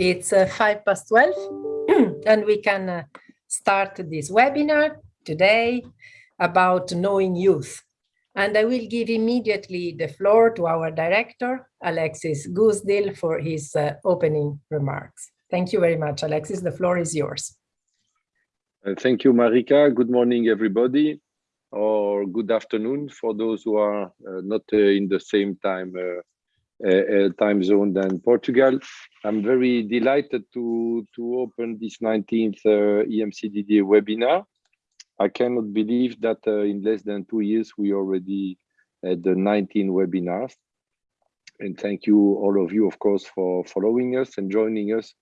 It's uh, five past 12 and we can uh, start this webinar today about knowing youth. And I will give immediately the floor to our director, Alexis Goosdeel, for his uh, opening remarks. Thank you very much, Alexis. The floor is yours. Uh, thank you, Marika. Good morning, everybody, or good afternoon for those who are uh, not uh, in the same time time zone than Portugal. I'm very delighted to, to open this 19th EMCDDA webinar. I cannot believe that in less than two years, we already had the 19 webinars. And thank you, all of you, of course, for following us and joining us,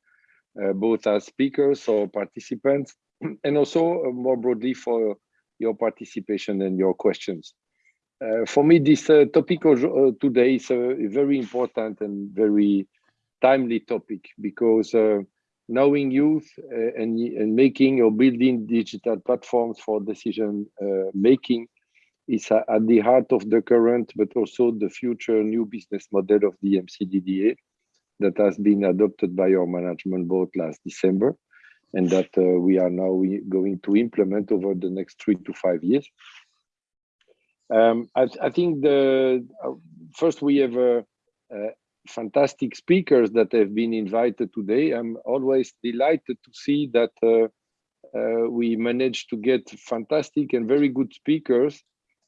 uh, both as speakers or participants, and also uh, more broadly for your participation and your questions. Uh, for me, this uh, topic of, uh, today is a very important and very timely topic because uh, knowing youth uh, and, and making or building digital platforms for decision uh, making is at the heart of the current, but also the future new business model of the EMCDDA that has been adopted by our management board last December and that we are now going to implement over the next three to five years. Um, I, I, think the uh, first we have uh, uh, fantastic speakers that have been invited today. I'm always delighted to see that uh, uh, we managed to get fantastic and very good speakers,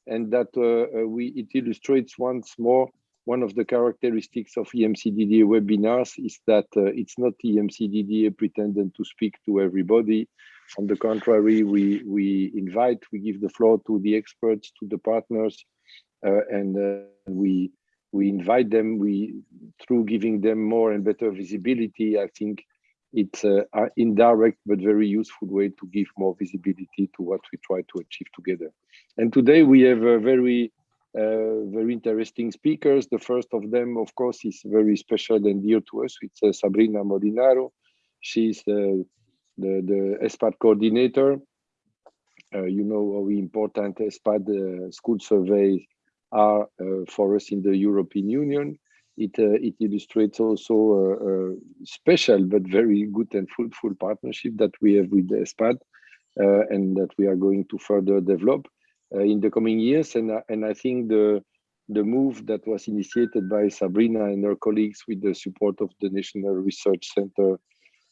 and that uh, we it illustrates once more one of the characteristics of EMCDDA webinars is that it's not EMCDDA pretending to speak to everybody on the contrary, we, we invite, we give the floor to the experts, to the partners, uh, and uh, we, we invite them, we, through giving them more and better visibility, I think it's an indirect but very useful way to give more visibility to what we try to achieve together. And today we have a very, uh, very interesting speakers. The first of them, of course, is very special and dear to us. It's uh, Sabrina Molinaro. She's the the, the ESPAD coordinator. Uh, you know how important ESPAD uh, school surveys are uh, for us in the European Union. It, uh, it illustrates also a, a, special but very good and fruitful partnership that we have with ESPAD uh, and that we are going to further develop uh, in the coming years. And, and I think the, the move that was initiated by Sabrina and her colleagues with the support of the National Research Center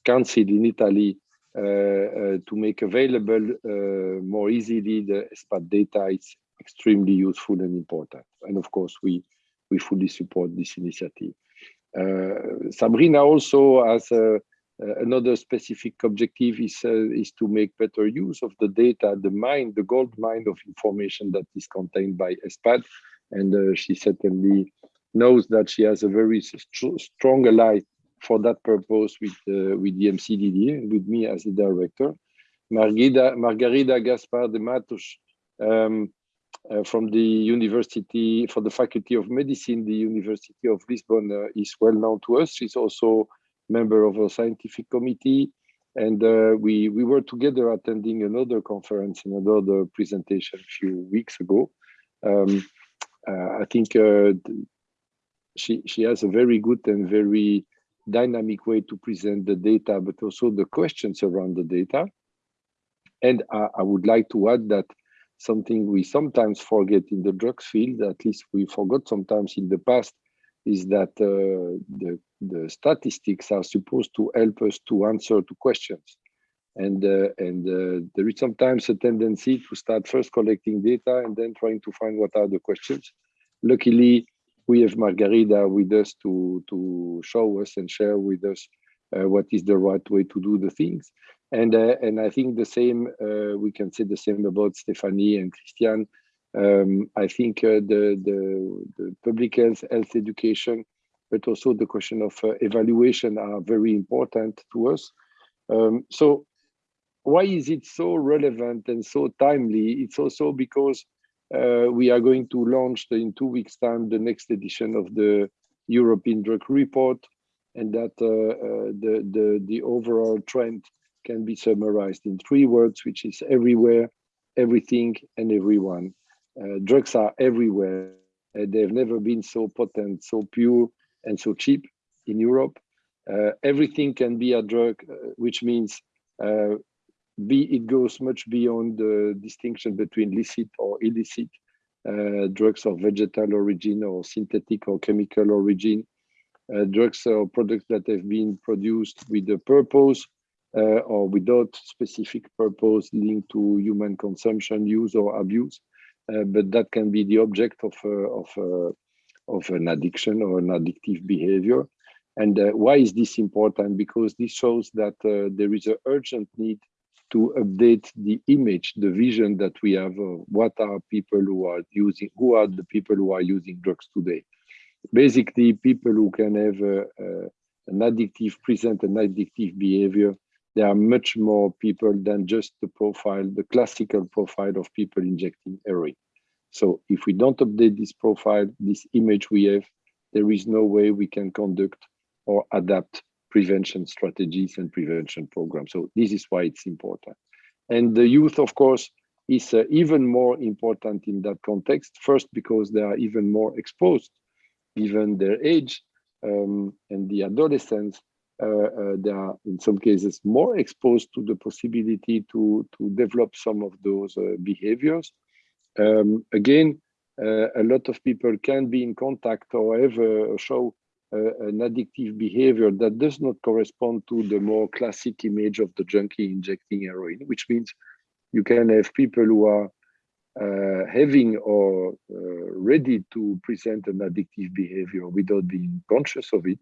Council in Italy uh, uh, to make available uh, more easily the ESPAD data is extremely useful and important. And of course, we, we fully support this initiative. Sabrina also has a, another specific objective is uh, is to make better use of the data, the mine, the gold mine of information that is contained by ESPAD, and uh, she certainly knows that she has a very st strong ally for that purpose with uh, with the MCDD, with me as the director. Margarida, Margarida Gaspar de Matos um, uh, from the university, for the Faculty of Medicine, the University of Lisbon uh, is well known to us. She's also member of a scientific committee. And uh, we, we were together attending another conference and another presentation a few weeks ago. Um, uh, I think uh, she, she has a very good and very dynamic way to present the data, but also the questions around the data. And I, I would like to add that something we sometimes forget in the drugs field, at least we forgot sometimes in the past, is that uh, the, the statistics are supposed to help us to answer to questions. And, uh, and uh, there is sometimes a tendency to start first collecting data and then trying to find what are the questions. Luckily, we have Margarida with us to, to show us and share with us uh, what is the right way to do the things. And, uh, and I think the same, uh, we can say the same about Stephanie and Christian. Um, I think uh, the, the, the, public health, health education, but also the question of uh, evaluation are very important to us. Um, so why is it so relevant and so timely? It's also because uh, we are going to launch in two weeks time the next edition of the European Drug Report and that uh, uh, the, the, the overall trend can be summarized in three words, which is everywhere, everything, and everyone. Uh, drugs are everywhere. Uh, they've never been so potent, so pure, and so cheap in Europe. Everything can be a drug, which means uh, it goes much beyond the distinction between licit or illicit drugs of vegetal origin or synthetic or chemical origin, drugs or products that have been produced with a purpose uh, or without specific purpose linked to human consumption, use or abuse. Uh, but that can be the object of, uh, of, of an addiction or an addictive behavior. And uh, why is this important? Because this shows that uh, there is an urgent need to update the image, the vision that we have of what are people who are using, who are the people who are using drugs today. Basically, people who can have an addictive, present an addictive behavior, there are much more people than just the profile, the classical profile of people injecting heroin. So if we don't update this profile, this image we have, there is no way we can conduct or adapt prevention strategies and prevention programs. So this is why it's important. And the youth, of course, is uh, even more important in that context. First, because they are even more exposed, given their age um, and the adolescents, uh, uh, they are in some cases more exposed to the possibility to, to develop some of those uh, behaviors. Um, again, uh, a lot of people can be in contact or have a show an addictive behavior that does not correspond to the more classic image of the junkie injecting heroin, which means you can have people who are uh, having or uh, ready to present an addictive behavior without being conscious of it.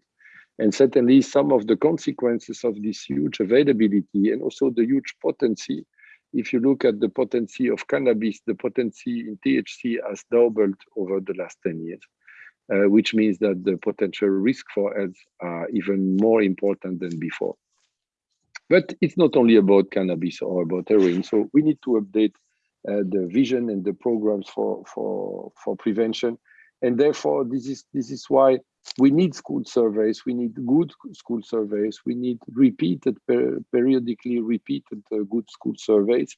And certainly some of the consequences of this huge availability and also the huge potency. If you look at the potency of cannabis, the potency in THC has doubled over the last 10 years uh, which means that the potential risk for health are even more important than before. But it's not only about cannabis or about heroin. So we need to update uh, the vision and the programs for, for, for prevention. And therefore, this is, this is why we need school surveys, we need good school surveys, we need repeated, per, periodically repeated uh, good school surveys.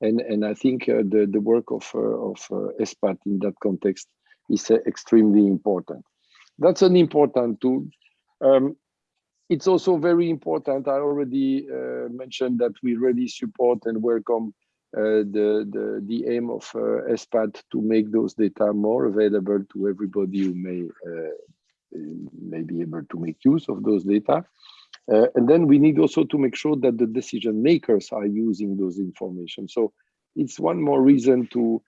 And, and I think uh, the, the work of, uh, of uh, ESPAD in that context is uh, extremely important. That's an important tool. Um, it's also very important. I already uh, mentioned that we really support and welcome uh, the, the, the aim of uh, ESPAD to make those data more available to everybody who may, uh, may be able to make use of those data. Uh, and then we need also to make sure that the decision makers are using those information. So it's one more reason to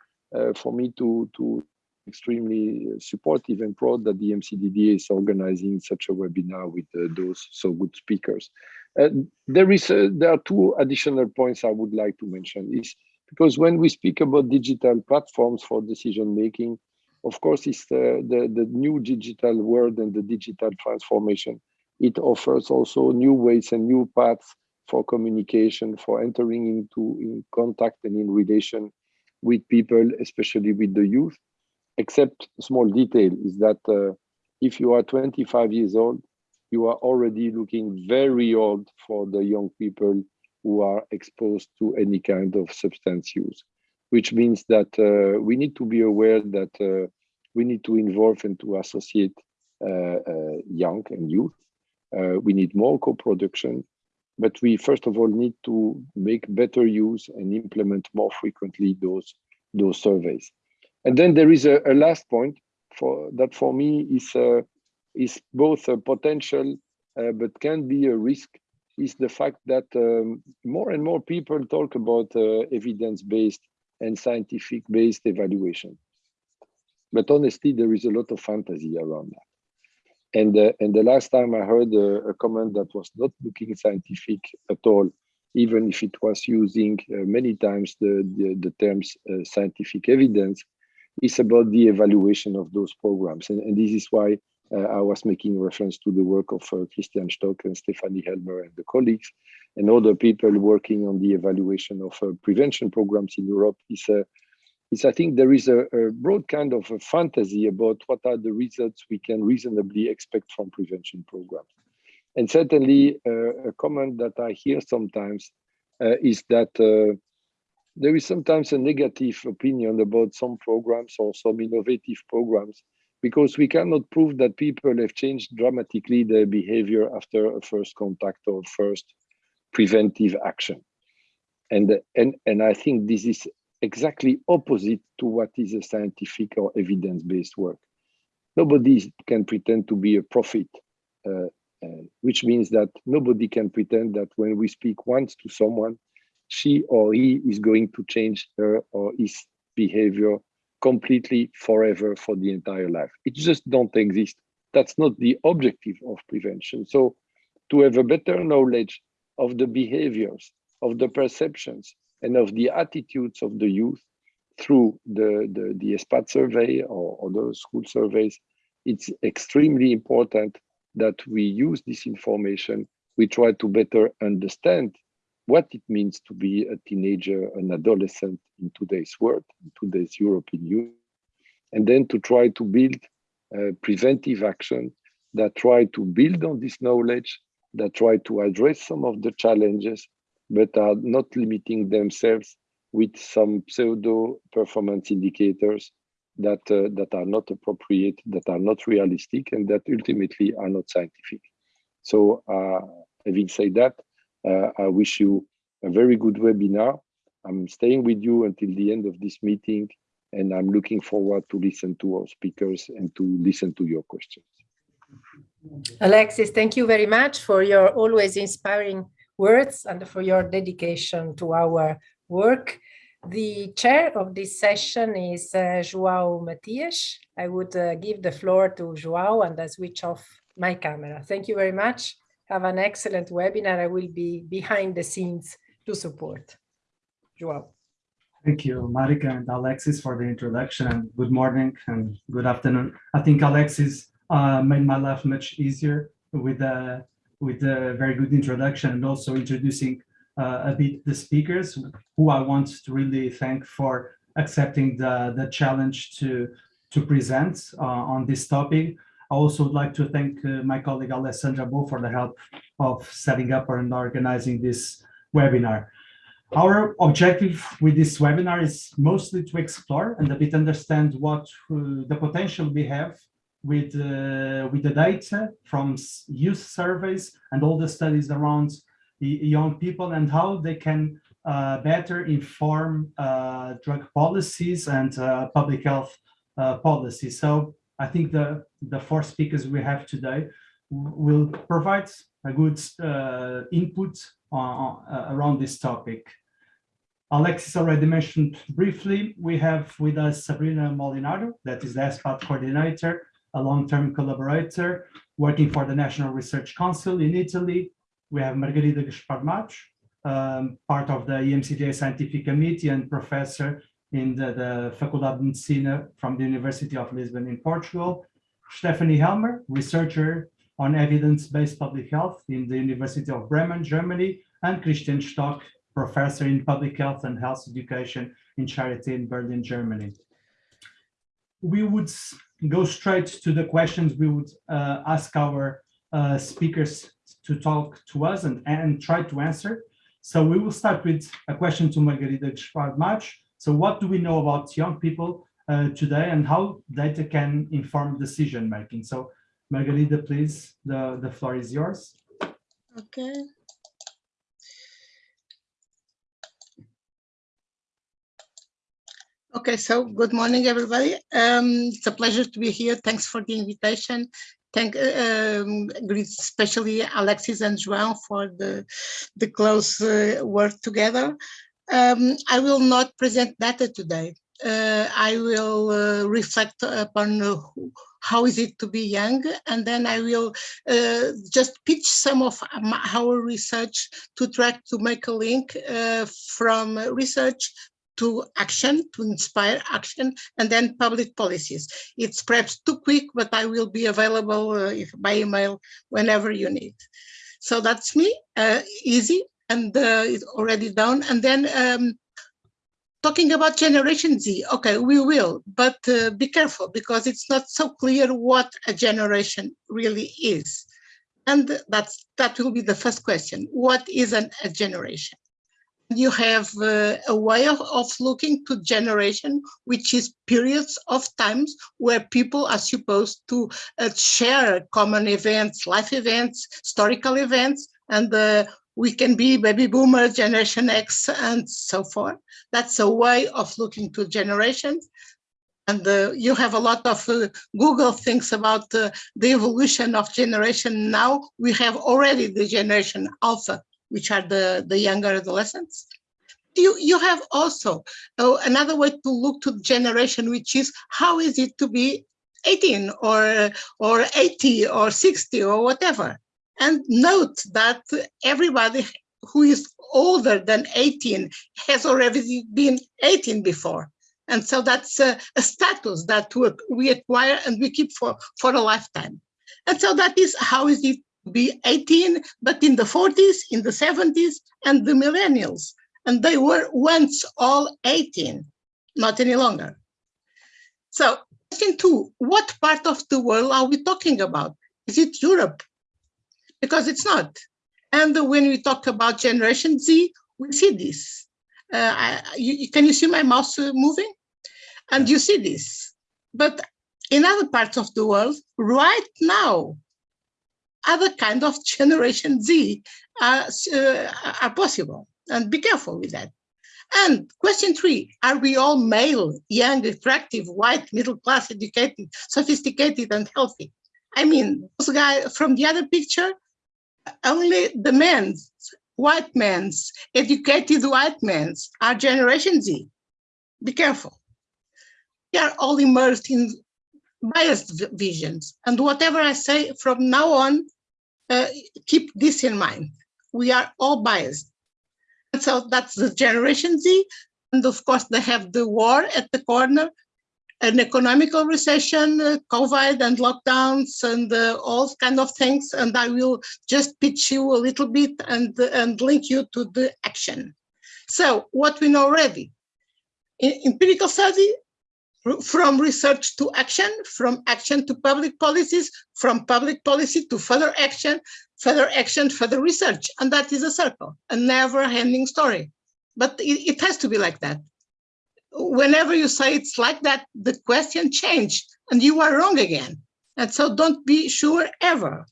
for me to, to extremely supportive and proud that the EMCDDA is organizing such a webinar with uh, those so good speakers. Uh, there is a, there are two additional points I would like to mention is because when we speak about digital platforms for decision making, of course, it's the, the, the new digital world and the digital transformation. It offers also new ways and new paths for communication, for entering into in contact and in relation with people, especially with the youth except small detail is that uh, if you are 25 years old, you are already looking very old for the young people who are exposed to any kind of substance use, which means that uh, we need to be aware that uh, we need to involve and to associate uh, uh, young and youth. Uh, we need more co-production, but we first of all need to make better use and implement more frequently those, those surveys. And then there is a, a last point for that for me is uh, is both a potential uh, but can be a risk is the fact that um, more and more people talk about uh, evidence-based and scientific-based evaluation. But honestly, there is a lot of fantasy around that. And, uh, and the last time I heard a, a, comment that was not looking scientific at all, even if it was using uh, many times the, the, the terms uh, scientific evidence, is about the evaluation of those programs. And, and this is why uh, I was making reference to the work of uh, Christian Stock and Stephanie Helmer and the colleagues and other people working on the evaluation of uh, prevention programs in Europe is, is I think there is a, a broad kind of a fantasy about what are the results we can reasonably expect from prevention programs. And certainly uh, a comment that I hear sometimes uh, is that uh, there is sometimes a negative opinion about some programs or some innovative programs because we cannot prove that people have changed dramatically their behavior after a first contact or first preventive action. And, and, and I think this is exactly opposite to what is a scientific or evidence-based work. Nobody can pretend to be a prophet, uh, uh, which means that nobody can pretend that when we speak once to someone, she or he is going to change her or his behavior completely forever for the entire life. It just don't exist. That's not the objective of prevention. So to have a better knowledge of the behaviors, of the perceptions, and of the attitudes of the youth through the, the, the ESPAD survey or other school surveys, it's extremely important that we use this information. We try to better understand what it means to be a teenager, an adolescent in today's world, in today's European Union, and then to try to build uh, preventive action that try to build on this knowledge, that try to address some of the challenges, but are not limiting themselves with some pseudo performance indicators that uh, that are not appropriate, that are not realistic, and that ultimately are not scientific. So, uh, having said that, I wish you a very good webinar. I'm staying with you until the end of this meeting, and I'm looking forward to listen to our speakers and to listen to your questions. Alexis, thank you very much for your always inspiring words and for your dedication to our work. The chair of this session is uh, João Matias. I would uh, give the floor to João and I switch off my camera. Thank you very much. Have an excellent webinar. I will be behind the scenes to support. João. Thank you, Marika and Alexis for the introduction and good morning and good afternoon. I think Alexis uh, made my life much easier with a, with a very good introduction and also introducing uh, a bit the speakers who I want to really thank for accepting the, the challenge to, to present uh, on this topic. I also would like to thank uh, my colleague Alessandra Bo for the help of setting up and organizing this webinar. Our objective with this webinar is mostly to explore and a bit understand what uh, the potential we have with, uh, with the data from youth surveys and all the studies around young people and how they can uh, better inform uh, drug policies and uh, public health policies. So I think the, the four speakers we have today will provide a good uh, input on, uh, around this topic. Alexis already mentioned briefly, we have with us Sabrina Molinaro, that is the ESPAD coordinator, a long-term collaborator working for the National Research Council in Italy. We have Margarida Gaspar um, part of the EMCDDA Scientific Committee and professor in the, the Faculdade de Medicina from the University of Lisbon in Portugal. Stephanie Helmer, researcher on evidence-based public health in the University of Bremen, Germany, and Christian Stock, professor in public health and health education in Charité in Berlin, Germany. We would go straight to the questions we would uh, ask our uh, speakers to talk to us and, and try to answer. So we will start with a question to Margarida Gaspar So what do we know about young people uh, today and how data can inform decision making? So Margarida, please, the, the floor is yours. Okay. Okay, so good morning, everybody. Um, it's a pleasure to be here. Thanks for the invitation. Thank, um, especially Alexis and João for the, the close uh, work together. Um, I will not present data today. Uh, I will uh, reflect upon how is it to be young, and then I will uh, just pitch some of our research to try to make a link uh, from research to action, to inspire action, and then public policies. It's perhaps too quick, but I will be available uh, if, by email whenever you need. So that's me, uh, easy, and uh, it's already done. And then um, talking about Generation Z, okay, we will, but uh, be careful because it's not so clear what a generation really is. And that's that will be the first question. What is an, a generation? You have uh, a way of, of looking to generation, which is periods of times where people are supposed to uh, share common events, life events, historical events, and uh, we can be baby boomer, generation X, and so forth. That's a way of looking to generations. And uh, you have a lot of uh, Google things about uh, the evolution of generation now. We have already the generation alpha, which are the, the younger adolescents. You, you have also uh, another way to look to generation, which is how is it to be 18 or, or 80 or 60 or whatever. And note that everybody who is older than 18 has already been 18 before. And so that's a, a status that we acquire and we keep for, for a lifetime. And so that is how is it be 18, but in the 40s, in the 70s, and the millennials. And they were once all 18, not any longer. So question two, what part of the world are we talking about? Is it Europe? Because it's not. And when we talk about Generation Z, we see this. Uh, I, you, can you see my mouse moving? And you see this. But in other parts of the world, right now, other kind of Generation Z are, uh, are possible. And be careful with that. And question three, are we all male, young, attractive, white, middle class, educated, sophisticated, and healthy? I mean, those guys from the other picture, only the men's, white men's, educated white men's are Generation Z. Be careful. We are all immersed in biased visions. And whatever I say from now on, uh, keep this in mind. We are all biased. And so that's the Generation Z. And of course, they have the war at the corner, an economical recession, uh, COVID and lockdowns and uh, all kind of things. And I will just pitch you a little bit and, and link you to the action. So what we know already, in empirical study, from research to action, from action to public policies, from public policy to further action, further action, further research. And that is a circle, a never ending story. But it, it has to be like that. Whenever you say it's like that, the question changed and you are wrong again. And so don't be sure ever.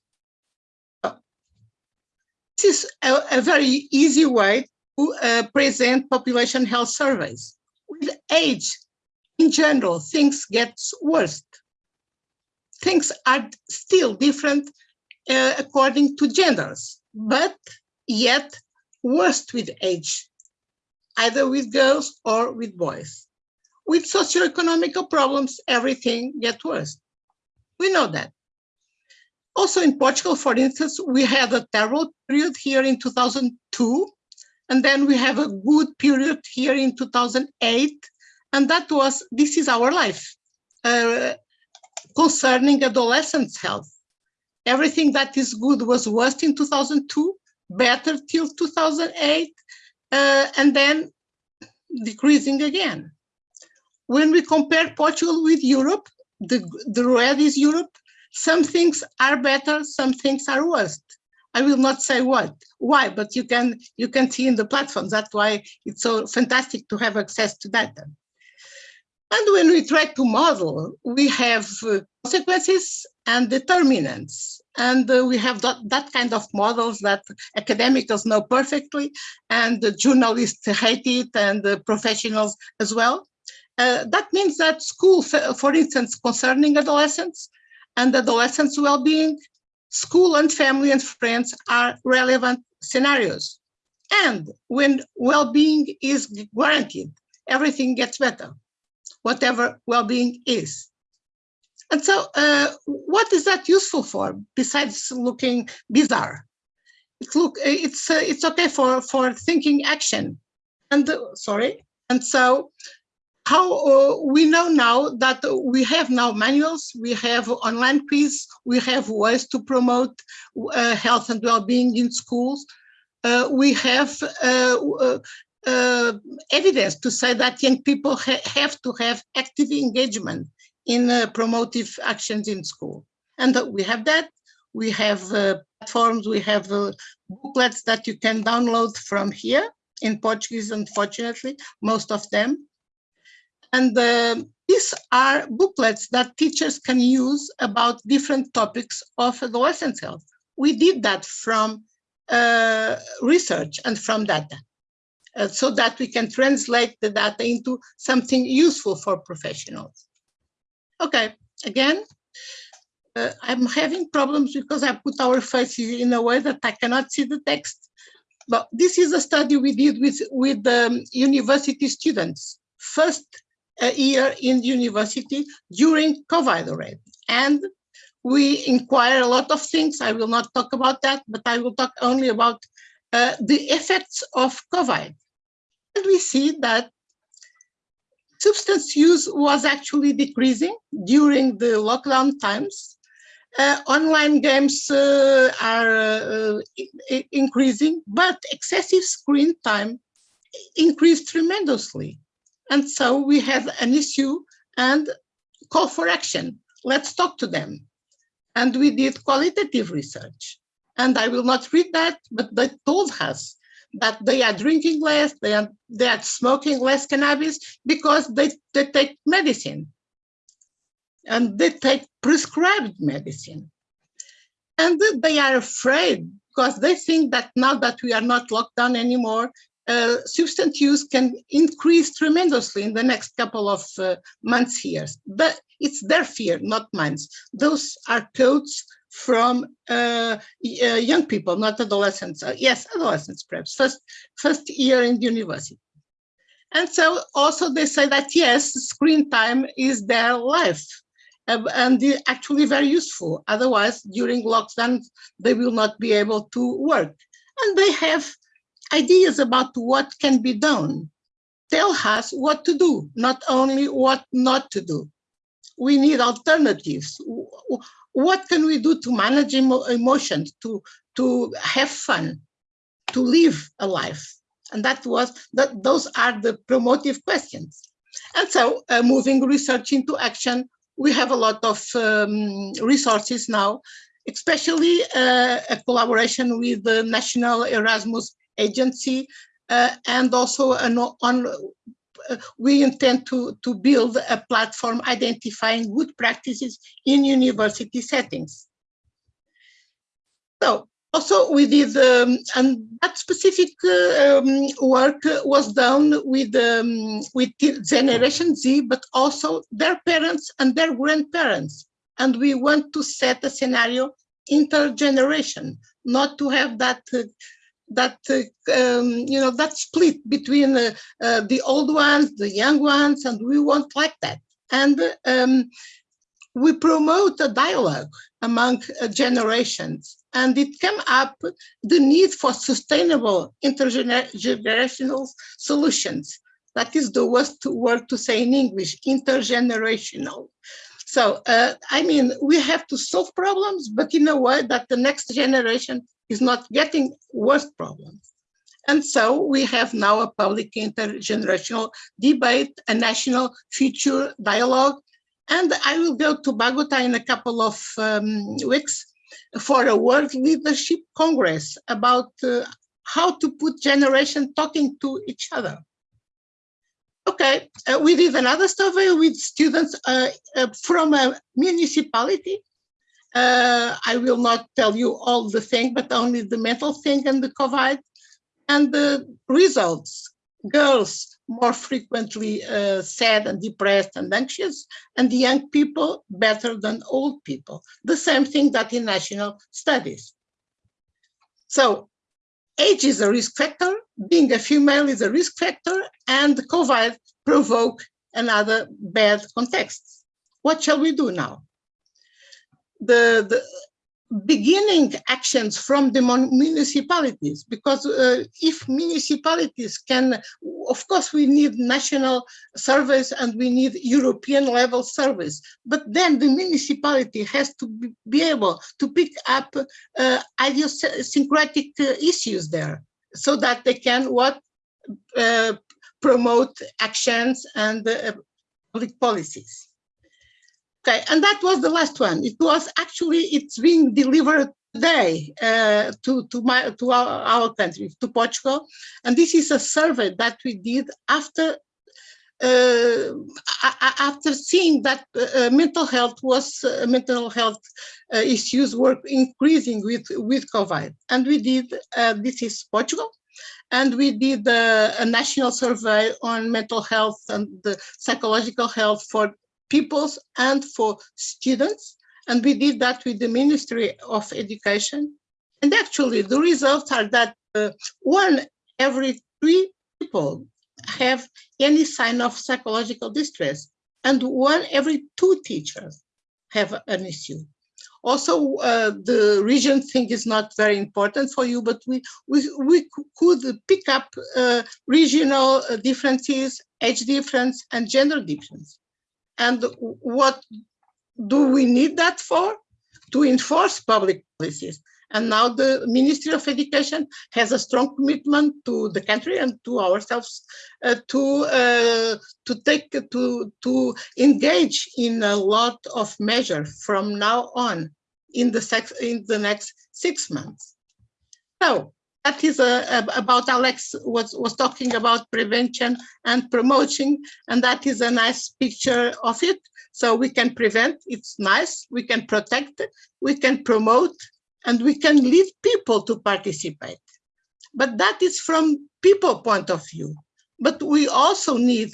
This is a, a very easy way to uh, present population health surveys. With age, in general, things get worse. Things are still different uh, according to genders, but yet worse with age, either with girls or with boys. With socioeconomic problems, everything gets worse. We know that. Also in Portugal, for instance, we had a terrible period here in 2002, and then we have a good period here in 2008, and that was, this is our life, uh, concerning adolescents' health. Everything that is good was worse in 2002, better till 2008, uh, and then decreasing again. When we compare Portugal with Europe, the, the red is Europe, some things are better, some things are worse. I will not say what, why, but you can you can see in the platform. That's why it's so fantastic to have access to data. And when we try to model, we have uh, consequences and determinants. And uh, we have that, that kind of models that academics know perfectly, and the journalists hate it, and the professionals as well. Uh, that means that school, for instance, concerning adolescents and adolescents' well-being, school and family and friends are relevant scenarios. And when well-being is guaranteed, everything gets better whatever well-being is. And so uh, what is that useful for besides looking bizarre? It's look, it's uh, it's okay for for thinking action. And uh, sorry. And so how uh, we know now that we have now manuals, we have online quiz, we have ways to promote uh, health and well-being in schools. Uh, we have uh, uh, evidence to say that young people ha have to have active engagement in uh, promotive actions in school. And we have that. We have uh, platforms, we have uh, booklets that you can download from here. in Portuguese, unfortunately, most of them. And uh, these are booklets that teachers can use about different topics of adolescent health. We did that from uh, research and from data, uh, so that we can translate the data into something useful for professionals. Okay, again, uh, I'm having problems because I put our faces in a way that I cannot see the text. But this is a study we did with, with um, university students, first uh, year in university during COVID already. And we inquire a lot of things. I will not talk about that, but I will talk only about uh, the effects of COVID. And we see that substance use was actually decreasing during the lockdown times. Uh, online games uh, are uh, increasing, but excessive screen time increased tremendously. And so we have an issue and call for action. Let's talk to them. And we did qualitative research. And I will not read that, but they told us that they are drinking less, they are, they are smoking less cannabis because they, they take medicine and they take prescribed medicine. And they are afraid because they think that now that we are not locked down anymore, uh, substance use can increase tremendously in the next couple of uh, months, years. But it's their fear, not mine. Those are codes from uh, uh, young people, not adolescents. Uh, yes, adolescents, perhaps, first, first year in university. And so also they say that, yes, screen time is their life uh, and actually very useful. Otherwise, during lockdown, they will not be able to work. And they have ideas about what can be done. Tell us what to do, not only what not to do. We need alternatives what can we do to manage emo emotions, to, to have fun, to live a life? And that was, that those are the promotive questions. And so uh, moving research into action, we have a lot of um, resources now, especially uh, a collaboration with the National Erasmus Agency uh, and also an on we intend to, to build a platform identifying good practices in university settings. So also we did, um, and that specific uh, um, work was done with, um, with Generation Z, but also their parents and their grandparents. And we want to set a scenario intergeneration, not to have that uh, that uh, um, you know that split between uh, uh, the old ones, the young ones, and we won't like that. And um, we promote a dialogue among generations, and it came up the need for sustainable intergenerational solutions. That is the worst word to say in English, intergenerational. So, uh, I mean, we have to solve problems, but in a way that the next generation is not getting worse problems. And so we have now a public intergenerational debate, a national future dialogue. And I will go to Bogota in a couple of um, weeks for a World Leadership Congress about uh, how to put generation talking to each other. Okay, uh, we did another survey with students uh, uh from a municipality uh, I will not tell you all the thing, but only the mental thing and the COVID and the results. Girls more frequently uh, sad and depressed and anxious, and the young people better than old people. The same thing that in national studies. So age is a risk factor, being a female is a risk factor, and COVID provoke another bad context. What shall we do now? The, the beginning actions from the municipalities because uh, if municipalities can of course we need national service and we need european level service but then the municipality has to be, able to pick up uh, idiosyncratic uh, issues there so that they can what uh, promote actions and uh, public policies Okay, and that was the last one. It was actually, it's being delivered today uh, to, to, my, to our, our country, to Portugal. And this is a survey that we did after uh, after seeing that uh, mental health was uh, mental health uh, issues were increasing with with COVID, and we did uh, this is Portugal, and we did uh, a national survey on mental health and the psychological health for peoples and for students, and we did that with the Ministry of Education, and actually the results are that one every three people have any sign of psychological distress and one every two teachers have an issue. Also, uh, the region thing is not very important for you, but we, we, we could pick up uh, regional uh, differences, age difference, and gender difference. And what do we need that for? To enforce public policies. And now the Ministry of Education has a strong commitment to the country and to ourselves uh, to uh, to take to to engage in a lot of measures from now on in the sex in the next six months. So that is uh, about Alex was was talking about prevention and promoting, and that is a nice picture of it. So we can prevent, it's nice, we can protect, we can promote, and we can lead people to participate. But that is from people point of view. But we also need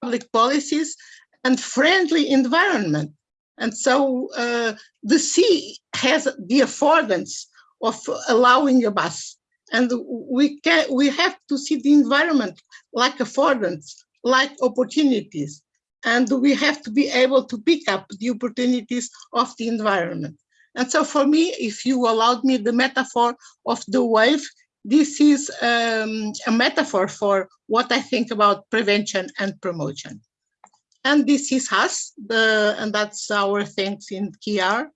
public policies and friendly environment. And so uh, the sea has the affordance of allowing a bus. And we can we have to see the environment like affordance, like opportunities. And we have to be able to pick up the opportunities of the environment. And so for me, if you allowed me the metaphor of the wave, this is um, a metaphor for what I think about prevention and promotion. And this is us, the, and that's our thanks in QR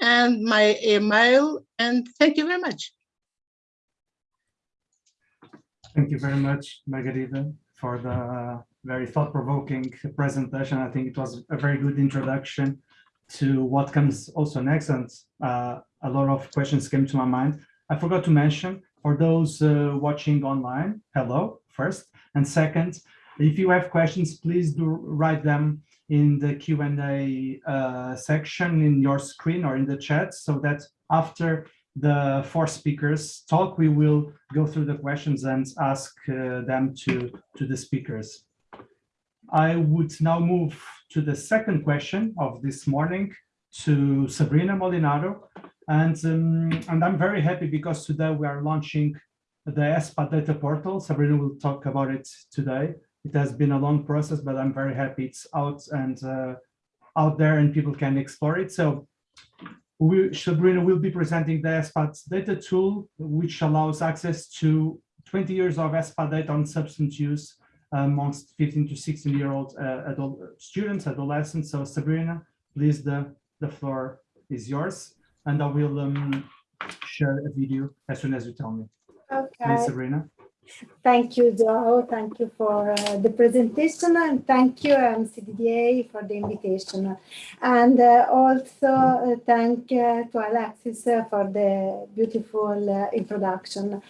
and my email. And thank you very much. Thank you very much, Margarida, for the very thought-provoking presentation. I think it was a very good introduction to what comes also next, and uh, a lot of questions came to my mind. I forgot to mention, for those uh, watching online, hello, first, and second, if you have questions, please do write them in the Q&A uh, section in your screen or in the chat so that after the four speakers talk, we will go through the questions and ask uh, them to, to the speakers. I would now move to the second question of this morning to Sabrina Molinaro. And, um, and I'm very happy because today we are launching the ESPAD data portal. Sabrina will talk about it today. It has been a long process, but I'm very happy it's out and uh, out there and people can explore it. So we, Sabrina will be presenting the ESPAD data tool, which allows access to 20 years of ESPAD data on substance use amongst 15 to 16 year old uh, adult students, adolescents. So Sabrina, please, the, the floor is yours. And I will um, share a video as soon as you tell me. Okay. Please, Sabrina. Thank you, Joao. Thank you for uh, the presentation and thank you EMCDDA for the invitation. And uh, also uh, thank uh, to Alexis uh, for the beautiful uh, introduction.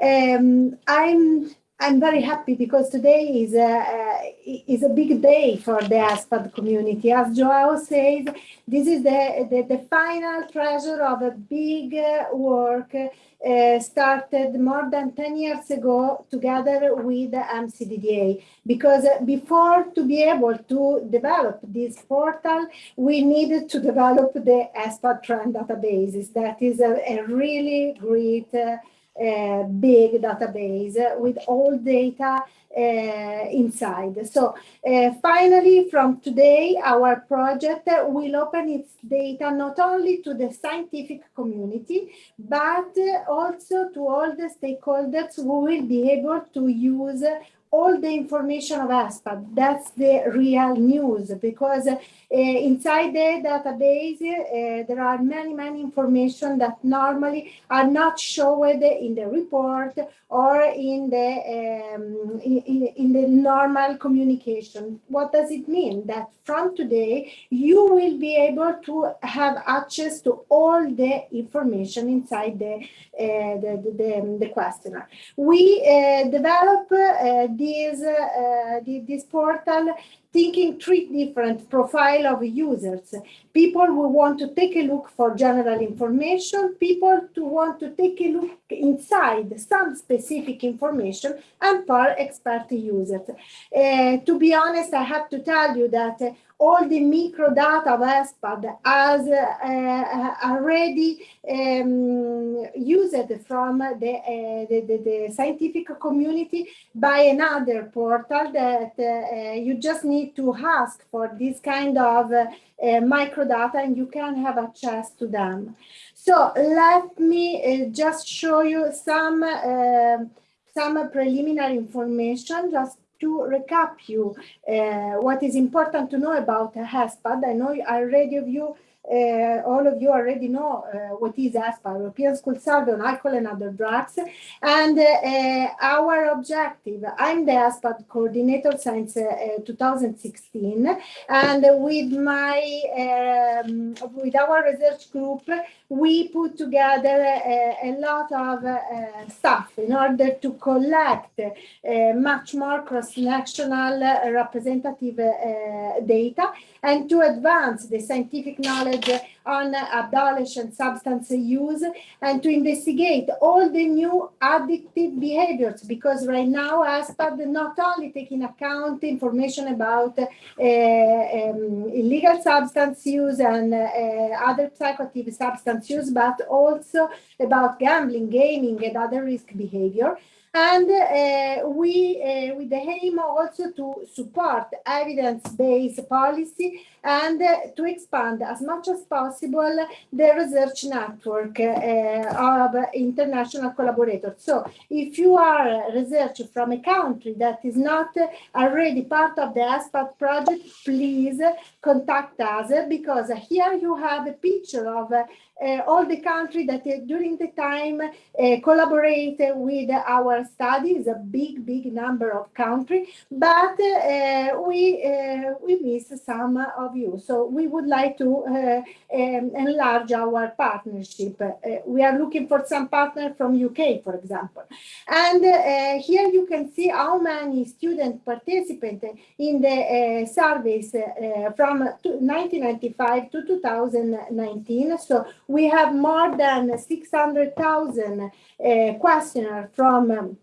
Um, I'm I'm very happy because today is a, is a big day for the ESPAD community. As Joao says, this is the, the, the final treasure of a big uh, work uh, started more than 10 years ago together with the EMCDDA. Because before to be able to develop this portal, we needed to develop the ESPAD trend databases. That is a, a really great uh, uh, big database with all data uh, inside. So uh, finally, from today, our project will open its data not only to the scientific community, but also to all the stakeholders who will be able to use all the information of ESPAD. That's the real news because uh, inside the database, uh, there are many, many information that normally are not showed in the report or in the, um, in, in the normal communication. What does it mean? That from today, you will be able to have access to all the information inside the, uh, the, the, the, the, questionnaire. We develop this, uh, this portal thinking three different profile of users. People who want to take a look for general information, people who want to take a look inside some specific information, and for expert users. Uh, to be honest, I have to tell you that uh, all the microdata of ESPAD has uh, already um, used from the, the, the, the, scientific community by another portal that you just need to ask for this kind of uh, microdata and you can have access to them. So let me uh, just show you some uh, some preliminary information just to recap you uh, what is important to know about ESPAD. I know already of you uh, all of you already know uh, what is ESPAD, European School Survey on Alcohol and Other Drugs. And uh, our objective, I'm the ESPAD coordinator since 2016. And with my, um, with our research group, we put together a, a lot of stuff in order to collect much more cross-national representative data and to advance the scientific knowledge on adolescent substance use and to investigate all the new addictive behaviors because right now ESPAD not only taking account information about uh, um, illegal substance use and uh, other psychoactive substance use, but also about gambling, gaming, and other risk behavior. And uh, we, uh, with the aim also to support evidence-based policy and uh, to expand as much as possible the research network uh, of international collaborators. So if you are a researcher from a country that is not already part of the ESPAD project, please contact us because here you have a picture of uh, all the countries that uh, during the time uh, collaborate with our studies, a big, big number of countries, but we, we miss some of you. So we would like to um, enlarge our partnership. we are looking for some partner from UK, for example. And here you can see how many student participants in the surveys from 1995 to 2019. So we have more than 600,000 uh, questionnaires from um,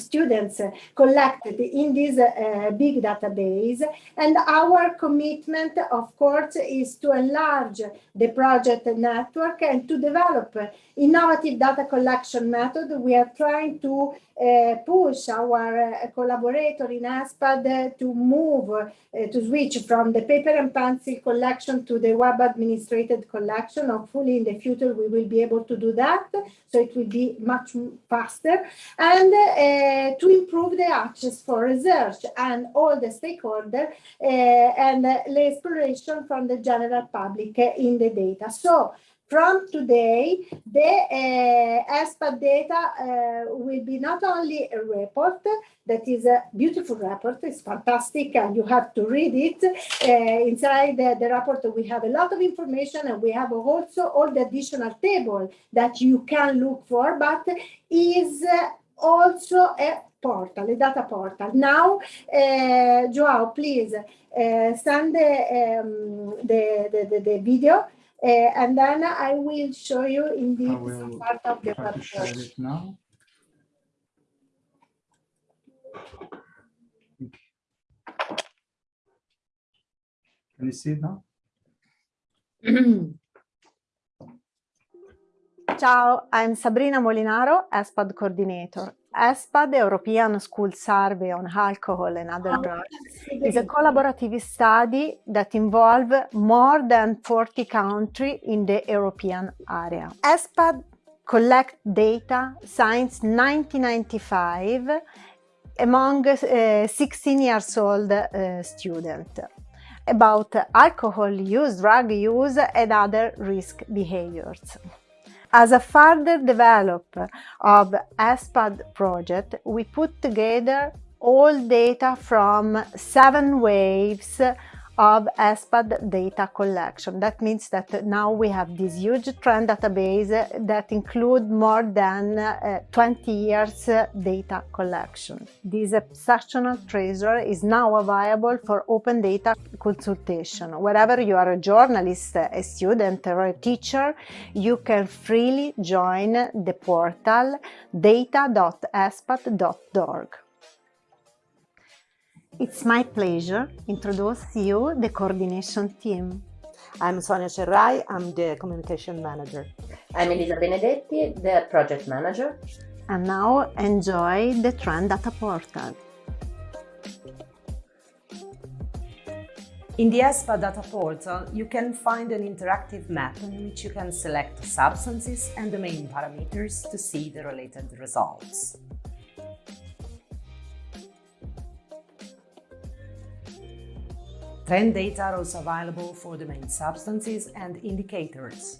students collected in this uh, big database. And our commitment, of course, is to enlarge the project network and to develop innovative data collection method. We are trying to push our uh, collaborator in ESPAD to move, uh, to switch from the paper and pencil collection to the web administrated collection. Hopefully in the future we will be able to do that, so it will be much faster. And uh, to improve the access for research and all the stakeholders and the exploration from the general public in the data. So from today, the uh, ESPAD data uh, will be not only a report, that is a beautiful report, it's fantastic, and you have to read it. Uh, inside the, the, report, we have a lot of information, and we have also all the additional table that you can look for, but is also a portal, a data portal. Now, uh, Joao, please uh, send the, um, the, the, the video uh, and then I will show you indeed some part of the website. now. Can you see it now? Ciao, I'm Sabrina Molinaro, ESPAD coordinator. ESPAD, European School Survey on Alcohol and Other oh, Drugs, is a collaborative study that involves more than 40 countries in the European area. ESPAD collect data since 1995 among uh, 16 years old uh, student about alcohol use, drug use and other risk behaviors. As a further develop of ESPAD project, we put together all data from seven waves of ESPAD data collection. That means that now we have this huge trend database that include more than uh, 20 years data collection. This exceptional treasure is now available for open data consultation. Wherever you are a journalist, a student or a teacher, you can freely join the portal data.espad.org. It's my pleasure to introduce you the coordination team. I'm Sonia Cerrai, I'm the communication manager. I'm Elisa Benedetti, the project manager. And now enjoy the Trend Data Portal. In the ESPAD data portal, you can find an interactive map in which you can select substances and the main parameters to see the related results. Trend data are also available for the main substances and indicators.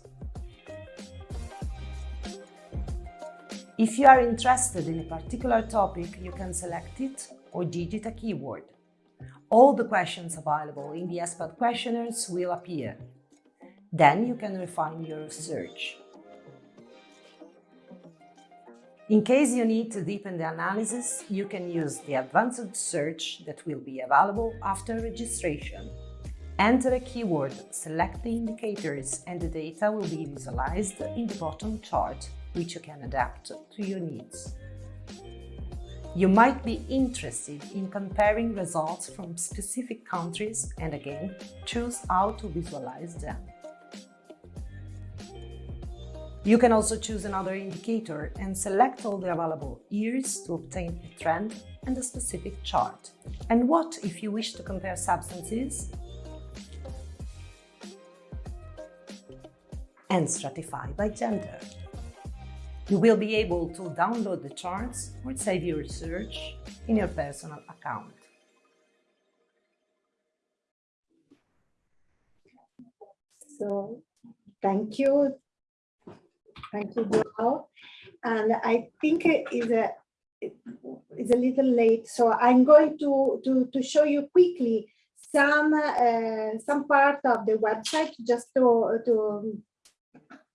If you are interested in a particular topic, you can select it or digit a keyword. All the questions available in the ESPAD questionnaires will appear. Then you can refine your search. In case you need to deepen the analysis, you can use the advanced search that will be available after registration. Enter a keyword, select the indicators and the data will be visualized in the bottom chart, which you can adapt to your needs. You might be interested in comparing results from specific countries and again, choose how to visualize them. You can also choose another indicator and select all the available years to obtain a trend and a specific chart. And what if you wish to compare substances and stratify by gender? You will be able to download the charts or save your research in your personal account. So, thank you Thank you, Joao. And I think it is a it's a little late, so I'm going to to to show you quickly some uh, some part of the website just to to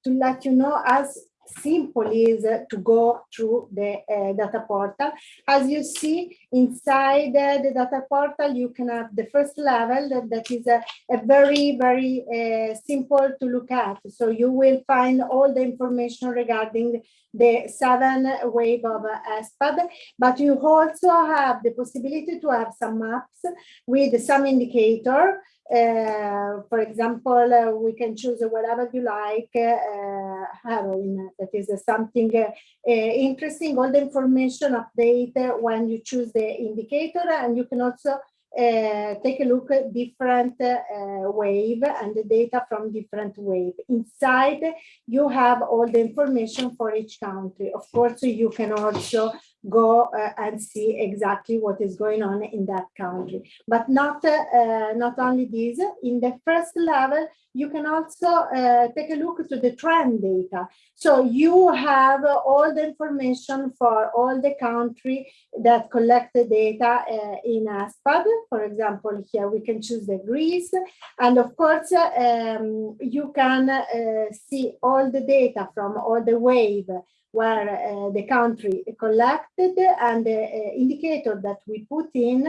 to let you know as simple is to go through the uh, data portal. As you see inside uh, the data portal, you can have the first level that, that is a, a very, very uh, simple to look at. So you will find all the information regarding the seven wave of ESPAD, but you also have the possibility to have some maps with some indicator. Uh, for example, uh, we can choose whatever you like, uh, heroin, that is something uh, uh, interesting, all the information update when you choose the indicator, and you can also uh, take a look at different uh, wave and the data from different wave. Inside, you have all the information for each country. Of course, you can also go uh, and see exactly what is going on in that country. But not, uh, not only this, in the first level, you can also uh, take a look to the trend data. So you have all the information for all the country that collect the data uh, in ESPAD. For example, here we can choose the Greece. And of course, um, you can uh, see all the data from all the wave where uh, the country collected and the uh, indicator that we put in,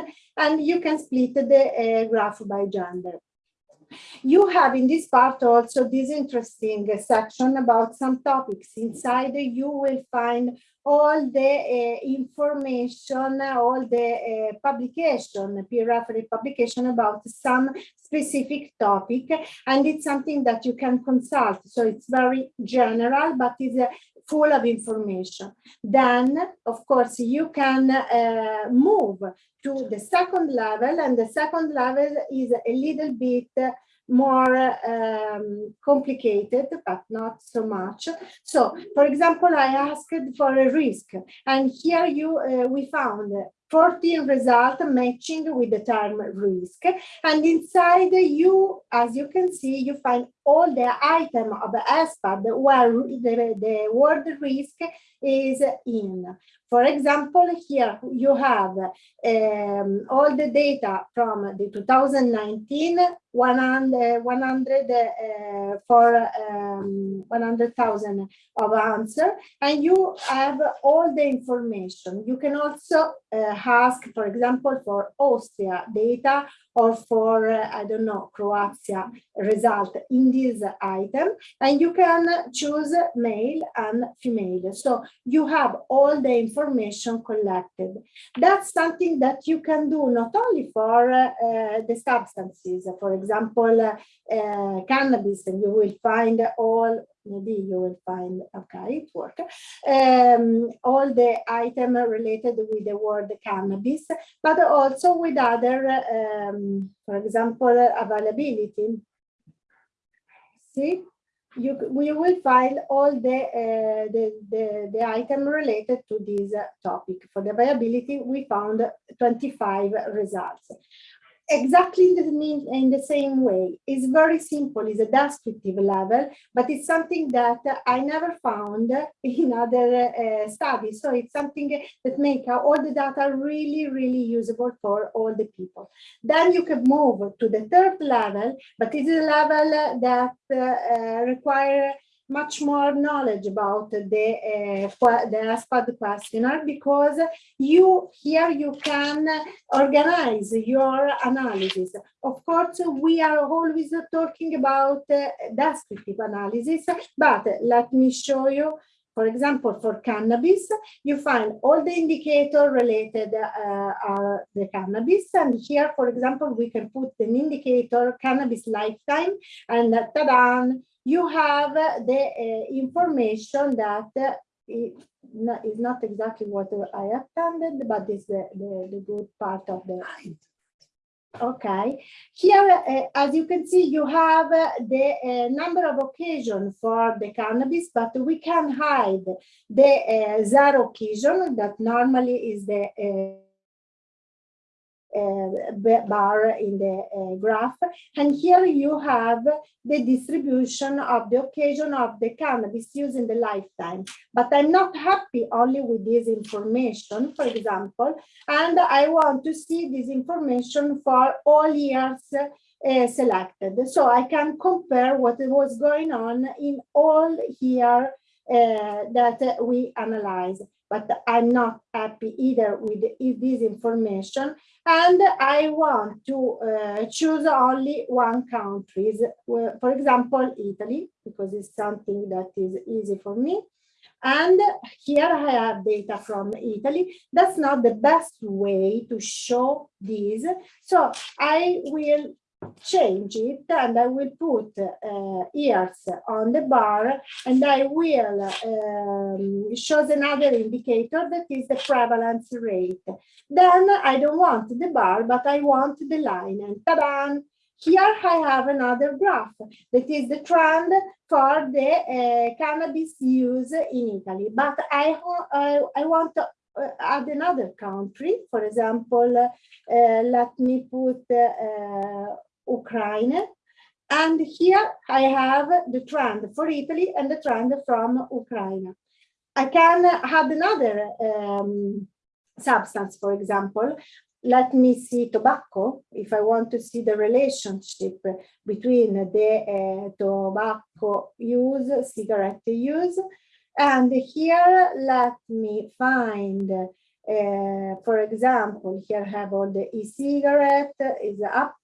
and you can split the uh, graph by gender. You have in this part also this interesting section about some topics. Inside you will find all the uh, information, all the uh, publication, peer-referred publication about some specific topic. And it's something that you can consult. So it's very general, but is uh, full of information. Then, of course, you can uh, move to the second level, and the second level is a little bit more um, complicated, but not so much. So, for example, I asked for a risk, and here you uh, we found 14 result matching with the term risk. And inside you, as you can see, you find all the item of the ESPAD where the, the word risk is in. For example, here you have um, all the data from the 2019 100, 100 uh, for um, 100,000 of answer, and you have all the information. You can also uh, ask, for example, for Austria data or for, uh, I don't know, Croatia result in this item, and you can choose male and female. So you have all the information collected. That's something that you can do not only for uh, the substances, for example, uh, cannabis, and you will find all maybe you will find, okay, it worked, um, all the item related with the word cannabis, but also with other, um, for example, availability. See, you we will find all the, uh, the, the, the item related to this topic. For the availability, we found 25 results exactly in the, in the same way. It's very simple, it's a descriptive level, but it's something that I never found in other uh, studies. So it's something that make all the data really, really usable for all the people. Then you can move to the third level, but it's a level that uh, require much more knowledge about the uh, the ESPAD questionnaire because you here you can organize your analysis. Of course, we are always talking about uh, descriptive analysis, but let me show you for example, for cannabis, you find all the indicator related uh, are the cannabis. And here, for example, we can put an indicator cannabis lifetime and uh, ta-da, you have the uh, information that uh, is not exactly what I attended, but is the, the, the good part of the Okay, here, uh, as you can see, you have uh, the uh, number of occasions for the cannabis, but we can hide the uh, zero occasion that normally is the uh, bar in the uh, graph. And here you have the distribution of the occasion of the cannabis use in the lifetime. But I'm not happy only with this information, for example, and I want to see this information for all years uh, selected. So I can compare what was going on in all year uh, that we analyze but I'm not happy either with this information. And I want to uh, choose only one country, for example, Italy, because it's something that is easy for me. And here I have data from Italy. That's not the best way to show this. So I will change it and I will put uh, years on the bar and I will um, show another indicator that is the prevalence rate. Then I don't want the bar, but I want the line and ta-da! Here I have another graph that is the trend for the uh, cannabis use in Italy. But I, I, I want to uh, add another country. For example, uh, let me put uh, Ukraine. And here I have the trend for Italy and the trend from Ukraine. I can add another um, substance, for example. Let me see tobacco, if I want to see the relationship between the uh, tobacco use, cigarette use. And here, let me find, uh, for example, here I have all the e-cigarette is up,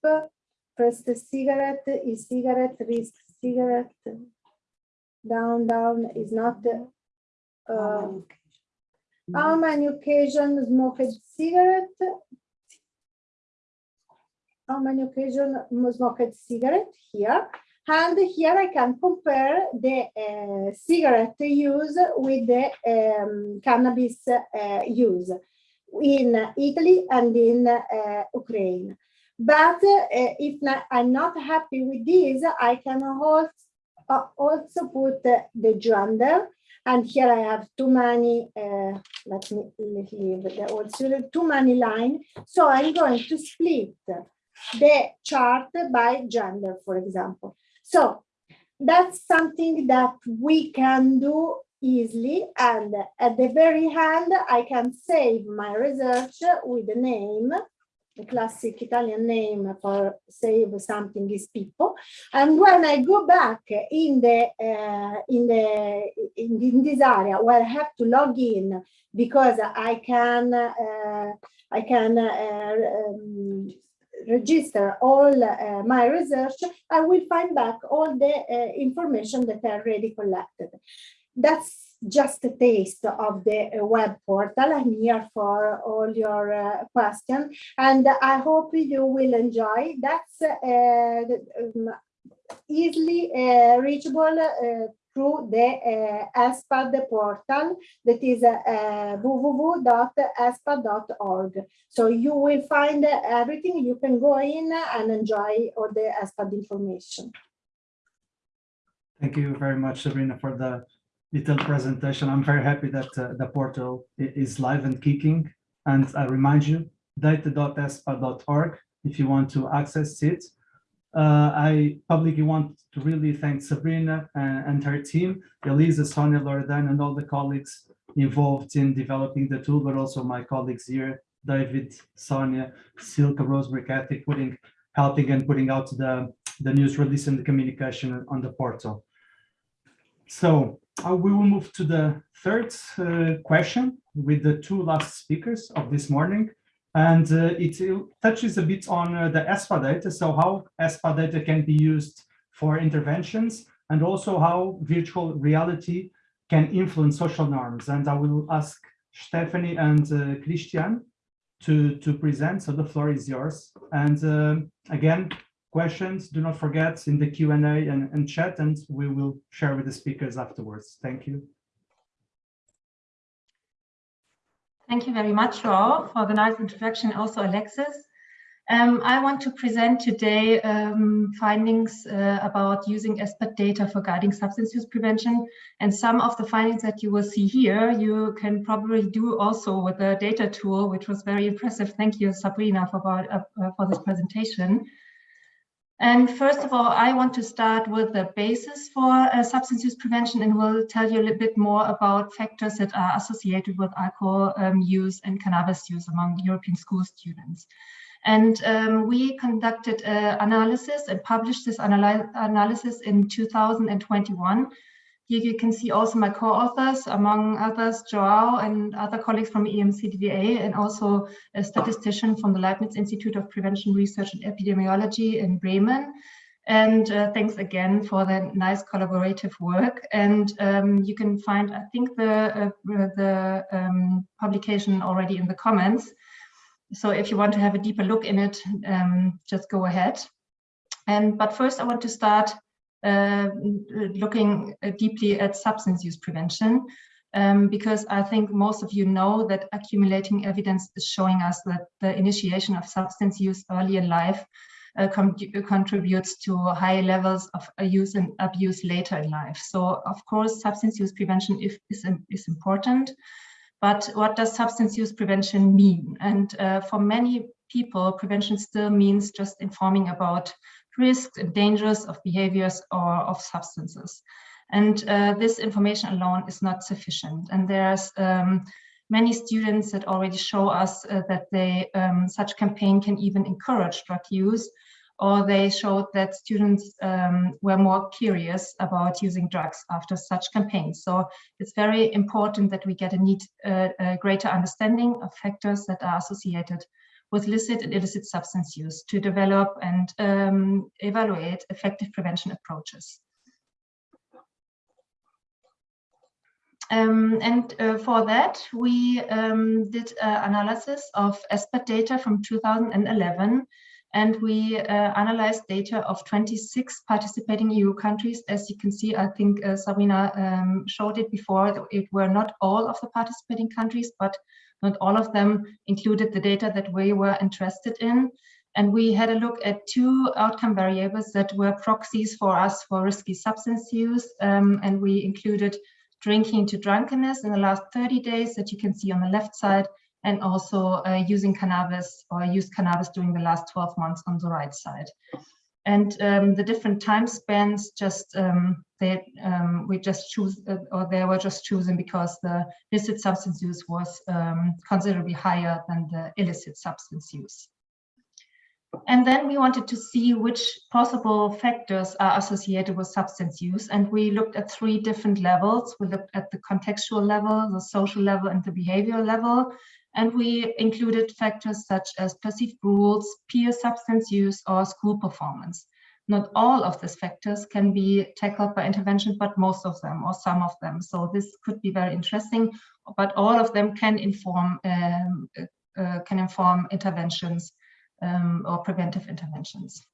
First cigarette is cigarette risk cigarette? Down down is not uh, how many occasions smoked cigarette? How many occasions smoked cigarette? Here. And here I can compare the uh, cigarette use with the um, cannabis uh, use in Italy and in uh, Ukraine. But uh, if not, I'm not happy with this, I can also, uh, also put the gender And here I have too many, uh, let me leave the student, too many line. So I'm going to split the chart by gender, for example. So that's something that we can do easily. And at the very end, I can save my research with the name the classic Italian name for save something is Pippo. And when I go back in the uh, in the in, in, this area where I have to log in because I can uh, I can uh, um, register all uh, my research, I will find back all the uh, information that I already collected. That's just a taste of the uh, web portal. I'm here for all your uh, questions and I hope you will enjoy. That's uh, um, easily uh, reachable through the uh, ESPAD portal that is uh, www.espad.org. So you will find everything. You can go in and enjoy all the ESPAD information. Thank you very much, Sabrina, for the little presentation. I'm very happy that uh, the portal is live and kicking. And I remind you, data.espad.org if you want to access it. Uh, I publicly want to really thank Sabrina and, and her team, Elisa, Sonia, Loredan, and all the colleagues involved in developing the tool, but also my colleagues here, David, Sonia, Silka, Rosemary, Kathy, putting, helping and putting out the, the news release and the communication on the portal. So uh, we will move to the third uh, question with the two last speakers of this morning. And uh, it touches a bit on uh, the ESPAD data, so how ESPAD data can be used for interventions and also how virtual reality can influence social norms. And I will ask Stephanie and uh, Christian to, to present, so the floor is yours. And uh, again, questions, do not forget in the Q&A and, and chat, and we will share with the speakers afterwards. Thank you. Thank you very much, Joao, for the nice introduction, also Alexis. Um, I want to present today um, findings uh, about using ESPAD data for guiding substance use prevention. And some of the findings that you will see here, you can probably do also with the data tool, which was very impressive. Thank you, Sabrina, for, uh, for this presentation. And first of all, I want to start with the basis for uh, substance use prevention and will tell you a little bit more about factors that are associated with alcohol um, use and cannabis use among European school students. And um, we conducted uh, analysis and published this analysis in 2021 here you can see also my co-authors, among others, Joao and other colleagues from EMCDDA, and also a statistician from the Leibniz Institute of Prevention Research and Epidemiology in Bremen. And uh, thanks again for the nice collaborative work. And um, you can find, I think, the, uh, the um, publication already in the comments. So if you want to have a deeper look in it, um, just go ahead. And but first, I want to start uh, looking uh, deeply at substance use prevention. Um, because I think most of you know that accumulating evidence is showing us that the initiation of substance use early in life uh, contributes to high levels of use and abuse later in life. So of course, substance use prevention is, is, is important, but what does substance use prevention mean? And uh, for many people, prevention still means just informing about risks and dangers of behaviors or of substances. And uh, this information alone is not sufficient. And there's um, many students that already show us uh, that they um, such campaign can even encourage drug use, or they showed that students um, were more curious about using drugs after such campaigns. So it's very important that we get a, need, uh, a greater understanding of factors that are associated with licit and illicit substance use to develop and um, evaluate effective prevention approaches. Um, and uh, for that, we um, did analysis of ESPAD data from 2011, and we uh, analyzed data of 26 participating EU countries. As you can see, I think uh, Sabrina um, showed it before, it were not all of the participating countries, but not all of them included the data that we were interested in. And we had a look at two outcome variables that were proxies for us for risky substance use. Um, and we included drinking to drunkenness in the last 30 days that you can see on the left side, and also uh, using cannabis or used cannabis during the last 12 months on the right side. And um, the different time spans just um, they um, we just choose uh, or they were just chosen because the illicit substance use was um, considerably higher than the illicit substance use. And then we wanted to see which possible factors are associated with substance use. And we looked at three different levels. We looked at the contextual level, the social level, and the behavioral level. And we included factors such as perceived rules, peer substance use, or school performance. Not all of these factors can be tackled by intervention, but most of them or some of them. So this could be very interesting, but all of them can inform um, uh, can inform interventions um, or preventive interventions.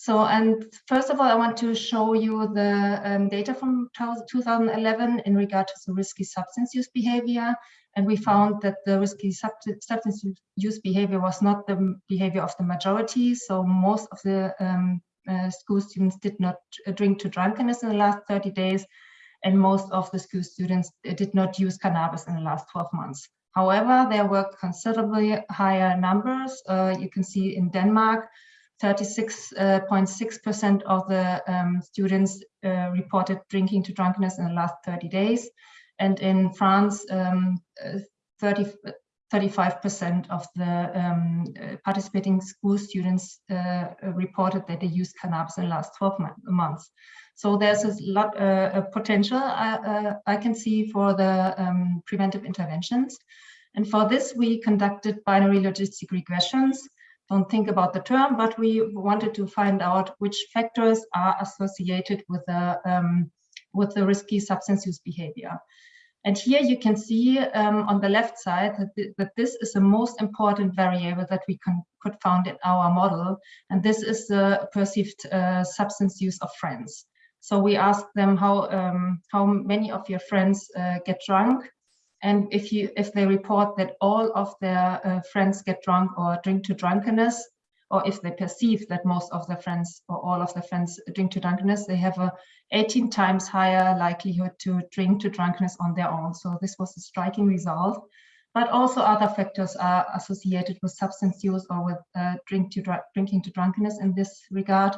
So, and first of all, I want to show you the um, data from 2011 in regard to the risky substance use behavior. And we found that the risky substance use behavior was not the behavior of the majority. So most of the um, uh, school students did not drink to drunkenness in the last 30 days. And most of the school students did not use cannabis in the last 12 months. However, there were considerably higher numbers. Uh, you can see in Denmark, 36.6% uh, of the um, students uh, reported drinking to drunkenness in the last 30 days. And in France, um, 30, 35% of the um, uh, participating school students uh, reported that they used cannabis in the last 12 months. So there's a lot uh, of potential I, uh, I, can see for the um, preventive interventions. And for this, we conducted binary logistic regressions. Don't think about the term, but we wanted to find out which factors are associated with the, um, with the risky substance use behavior. And here you can see um, on the left side that, th that, this is the most important variable that we can, could found in our model. And this is the perceived uh, substance use of friends. So we asked them how um, how many of your friends uh, get drunk, and if you if they report that all of their uh, friends get drunk or drink to drunkenness, or if they perceive that most of their friends or all of their friends drink to drunkenness, they have a 18 times higher likelihood to drink to drunkenness on their own. So this was a striking result. But also other factors are associated with substance use or with uh, drink to drinking to drunkenness in this regard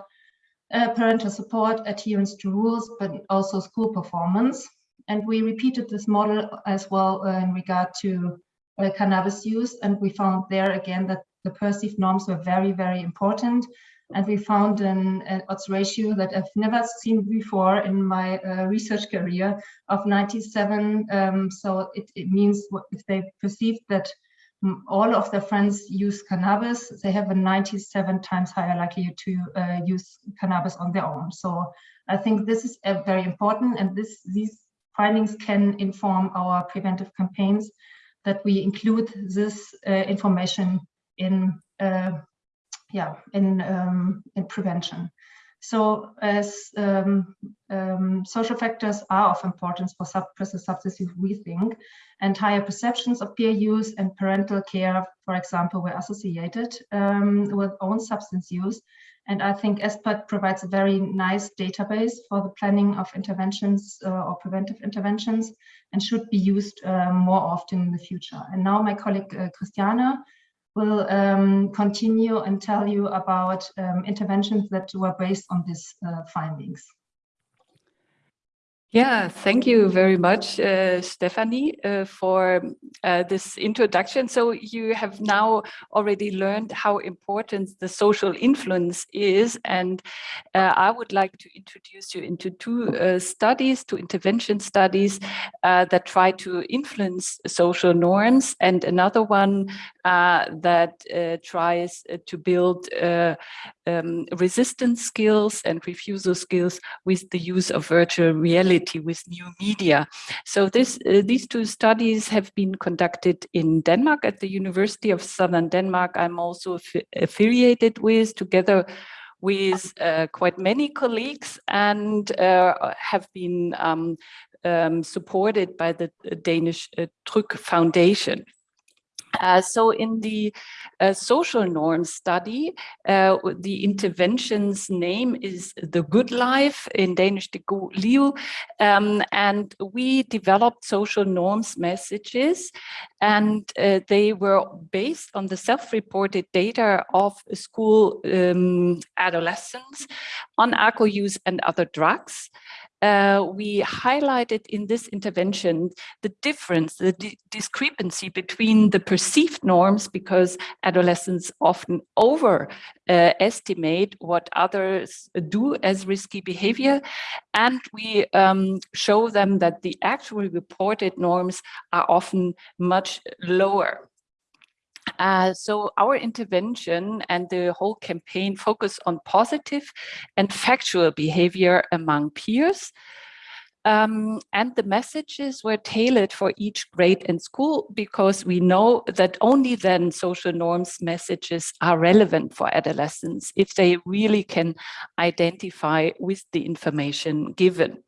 uh, parental support, adherence to rules, but also school performance. And we repeated this model as well uh, in regard to uh, cannabis use. And we found there again that the perceived norms were very, very important. And we found an, an odds ratio that I've never seen before in my uh, research career of 97. Um, so it, it means if they perceived that all of their friends use cannabis, they have a 97 times higher likelihood to uh, use cannabis on their own. So I think this is uh, very important and this these findings can inform our preventive campaigns that we include this uh, information in uh, yeah in um, in prevention. So as um, um, social factors are of importance for suppressive substances, we think, and higher perceptions of peer use and parental care, for example, were associated um, with own substance use. And I think ESPAD provides a very nice database for the planning of interventions uh, or preventive interventions and should be used uh, more often in the future. And now my colleague uh, Christiane will um, continue and tell you about um, interventions that were based on these uh, findings. Yeah, thank you very much, uh, Stephanie, uh, for uh, this introduction. So you have now already learned how important the social influence is. And uh, I would like to introduce you into two uh, studies, two intervention studies uh, that try to influence social norms and another one that tries to build um, resistance skills and refusal skills with the use of virtual reality with new media. So this, uh, these two studies have been conducted in Denmark at the University of Southern Denmark. I'm also affiliated with together with uh, quite many colleagues and uh, have been um, um, supported by the Danish uh, Tryg Foundation. Uh, so in the uh, social norms study, uh, the intervention's name is The Good Life, in Danish, the God Liv, um, and we developed social norms messages, and they were based on the self-reported data of school um, adolescents on alcohol use and other drugs uh, we highlighted in this intervention the difference, the di discrepancy between the perceived norms because adolescents often overestimate uh, what others do as risky behavior. And we um, show them that the actual reported norms are often much lower. Uh, so our intervention and the whole campaign focus on positive and factual behavior among peers. Um, and the messages were tailored for each grade and school because we know that only then social norms messages are relevant for adolescents if they really can identify with the information given.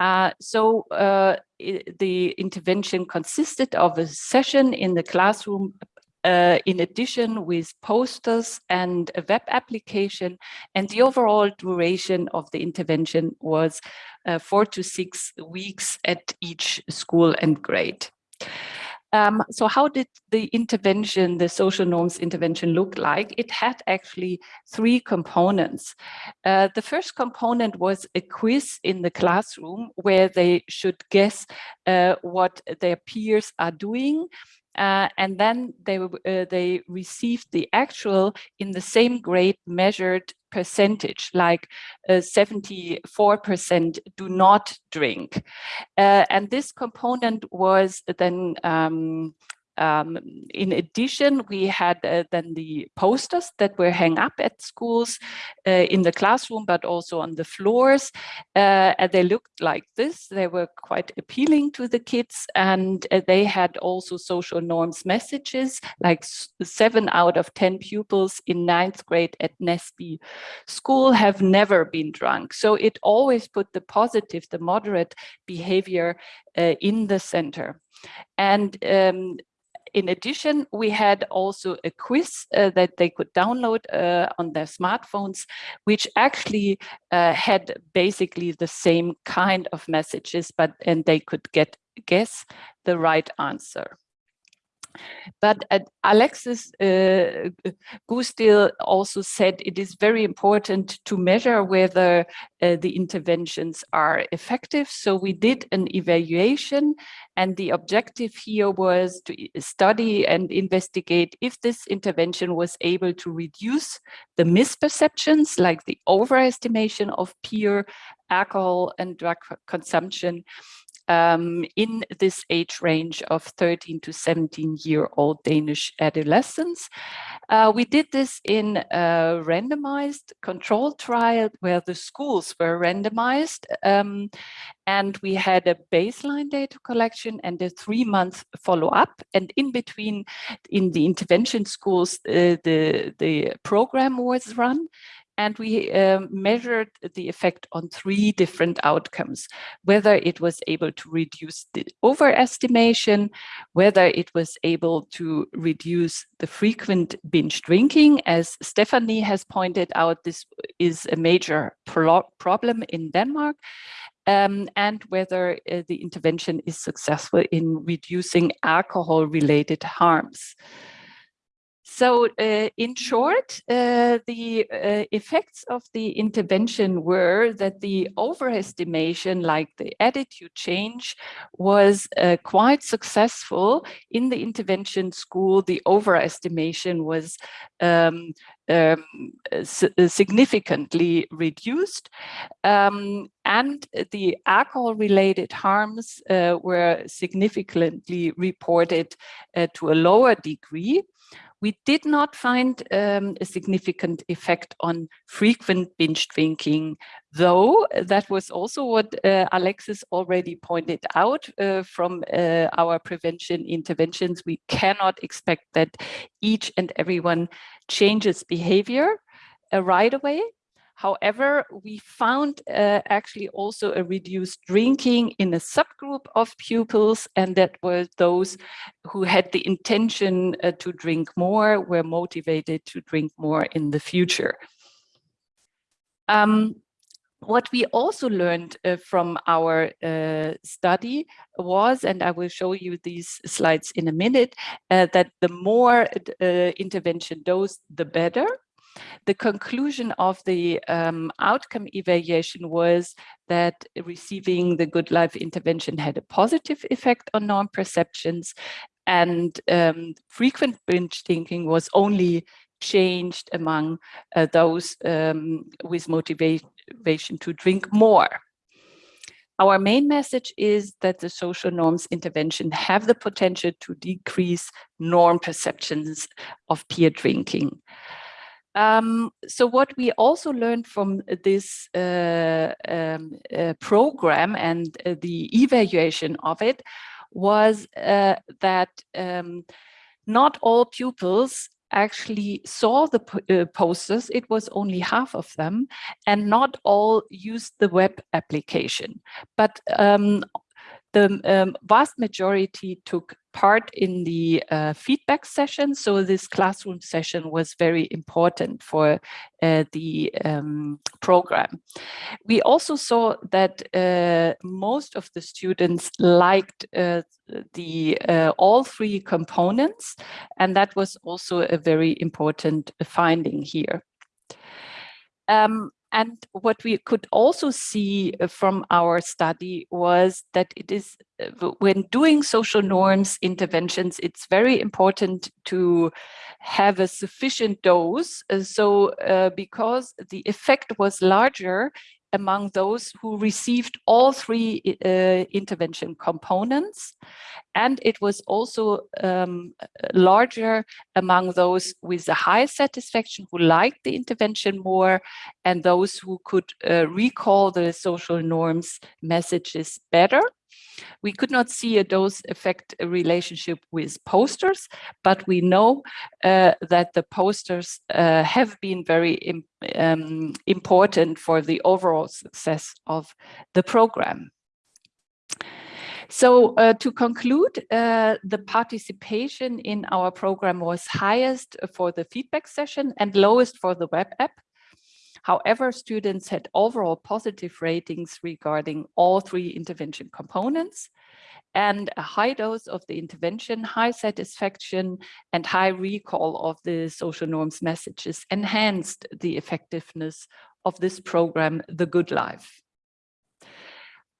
Uh, so uh, the intervention consisted of a session in the classroom uh, in addition with posters and a web application. And the overall duration of the intervention was uh, four to six weeks at each school and grade. Um, so how did the intervention, the social norms intervention look like? It had actually three components. Uh, the first component was a quiz in the classroom where they should guess uh, what their peers are doing uh, and then they uh, they received the actual in the same grade measured percentage, like 74% uh, do not drink. Uh, and this component was then um, um, in addition, we had uh, then the posters that were hung up at schools uh, in the classroom, but also on the floors. Uh, and they looked like this. They were quite appealing to the kids and uh, they had also social norms messages, like seven out of 10 pupils in ninth grade at Nesby school have never been drunk. So it always put the positive, the moderate behavior uh, in the center. And um, in addition, we had also a quiz uh, that they could download uh, on their smartphones, which actually uh, had basically the same kind of messages, but and they could get guess the right answer. But uh, Alexis uh, Goosdeel also said it is very important to measure whether uh, the interventions are effective. So we did an evaluation and the objective here was to study and investigate if this intervention was able to reduce the misperceptions like the overestimation of peer alcohol and drug consumption um, in this age range of 13 to 17 year old Danish adolescents. Uh, we did this in a randomized control trial where the schools were randomized um, and we had a baseline data collection and a three month follow up and in between in the intervention schools uh, the the program was run and we um, measured the effect on three different outcomes, whether it was able to reduce the overestimation, whether it was able to reduce the frequent binge drinking. As Stephanie has pointed out, this is a major pro problem in Denmark, um, and whether uh, the intervention is successful in reducing alcohol-related harms. So uh, in short, uh, the uh, effects of the intervention were that the overestimation, like the attitude change, was uh, quite successful. In the intervention school, the overestimation was um, um, significantly reduced. Um, and the alcohol-related harms uh, were significantly reported uh, to a lower degree. We did not find um, a significant effect on frequent binge drinking, though that was also what uh, Alexis already pointed out uh, from uh, our prevention interventions. We cannot expect that each and everyone changes behavior uh, right away. However, we found uh, actually also a reduced drinking in a subgroup of pupils, and that were those who had the intention uh, to drink more, were motivated to drink more in the future. Um, what we also learned uh, from our uh, study was, and I will show you these slides in a minute, uh, that the more uh, intervention dose, the better. The conclusion of the um, outcome evaluation was that receiving the good life intervention had a positive effect on norm perceptions and um, frequent binge drinking was only changed among uh, those um, with motivation to drink more. Our main message is that the social norms intervention have the potential to decrease norm perceptions of peer drinking. Um, so what we also learned from this uh, um, uh, program and uh, the evaluation of it was uh, that um, not all pupils actually saw the uh, posters, it was only half of them, and not all used the web application. But um, the um, vast majority took part in the uh, feedback session. So this classroom session was very important for uh, the um, program. We also saw that uh, most of the students liked uh, the uh, all three components, and that was also a very important finding here. Um, and what we could also see uh, from our study was that it is, uh, when doing social norms interventions, it's very important to have a sufficient dose. Uh, so uh, because the effect was larger among those who received all three uh, intervention components. And it was also um, larger among those with a high satisfaction who liked the intervention more and those who could uh, recall the social norms messages better. We could not see a dose effect relationship with posters, but we know uh, that the posters uh, have been very um, important for the overall success of the program. So uh, to conclude, uh, the participation in our program was highest for the feedback session and lowest for the web app. However, students had overall positive ratings regarding all three intervention components and a high dose of the intervention, high satisfaction and high recall of the social norms messages enhanced the effectiveness of this program, The Good Life.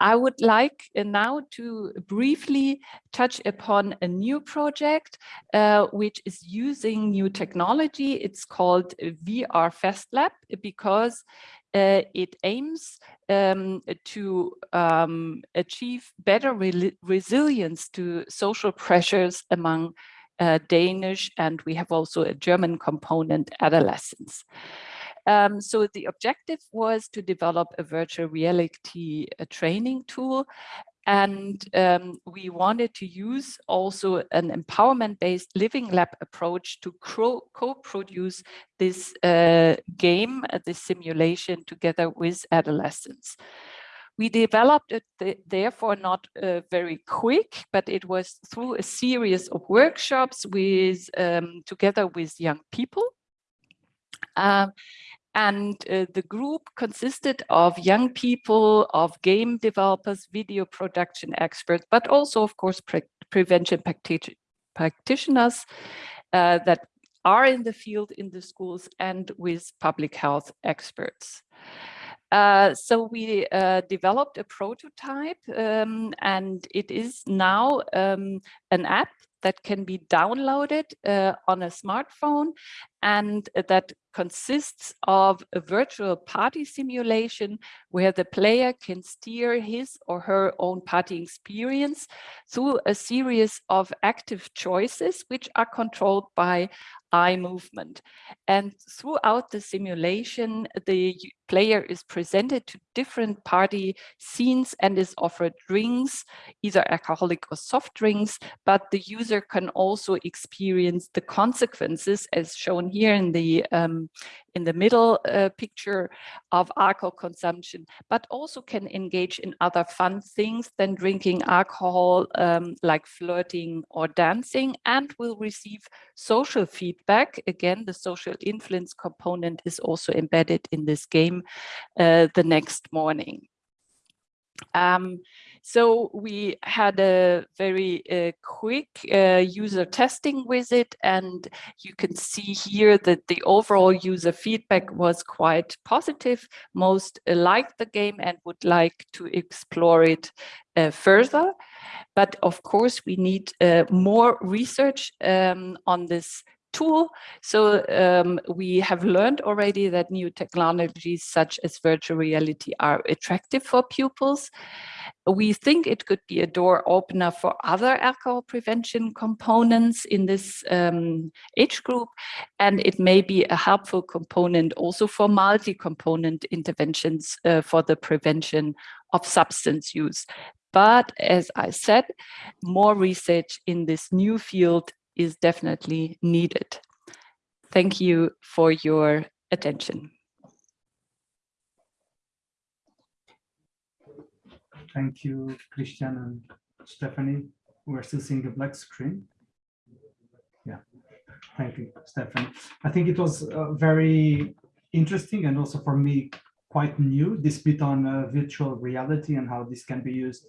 I would like uh, now to briefly touch upon a new project uh, which is using new technology. It's called VR Fest Lab because uh, it aims um, to um, achieve better re resilience to social pressures among uh, Danish and we have also a German component adolescents. Um, so the objective was to develop a virtual reality a training tool and um, we wanted to use also an empowerment-based living lab approach to co-produce this uh, game, uh, this simulation together with adolescents. We developed it th therefore not uh, very quick, but it was through a series of workshops with um, together with young people. Um, and uh, the group consisted of young people, of game developers, video production experts, but also, of course, pre prevention practitioners uh, that are in the field in the schools and with public health experts. Uh, so we uh, developed a prototype um, and it is now um, an app that can be downloaded uh, on a smartphone and that consists of a virtual party simulation where the player can steer his or her own party experience through a series of active choices which are controlled by eye movement. And throughout the simulation, the player is presented to different party scenes and is offered drinks, either alcoholic or soft drinks, but the user can also experience the consequences as shown here in the um, in the middle uh, picture of alcohol consumption, but also can engage in other fun things than drinking alcohol, um, like flirting or dancing, and will receive social feedback. Again, the social influence component is also embedded in this game uh, the next morning. Um, so we had a very uh, quick uh, user testing with it and you can see here that the overall user feedback was quite positive. Most uh, liked the game and would like to explore it uh, further. But of course, we need uh, more research um, on this tool. So um, we have learned already that new technologies such as virtual reality are attractive for pupils. We think it could be a door opener for other alcohol prevention components in this um, age group, and it may be a helpful component also for multi-component interventions uh, for the prevention of substance use. But as I said, more research in this new field is definitely needed. Thank you for your attention. Thank you, Christian and Stephanie. We're still seeing a black screen. Yeah, thank you, Stephanie. I think it was uh, very interesting and also for me quite new, this bit on uh, virtual reality and how this can be used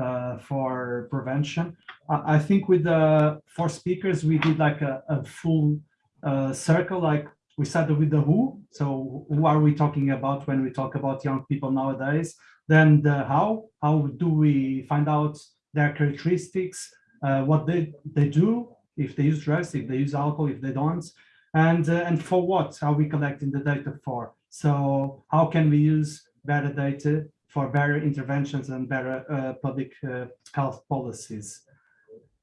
uh, for prevention. I, I, think with the four speakers, we did like a, a full uh, circle, like we started with the who. So who are we talking about when we talk about young people nowadays? Then the how, how do we find out their characteristics, uh, what they, they do, if they use drugs, if they use alcohol, if they don't, and, uh, and for what are we collecting the data for? So how can we use better data for better interventions and better uh, public uh, health policies.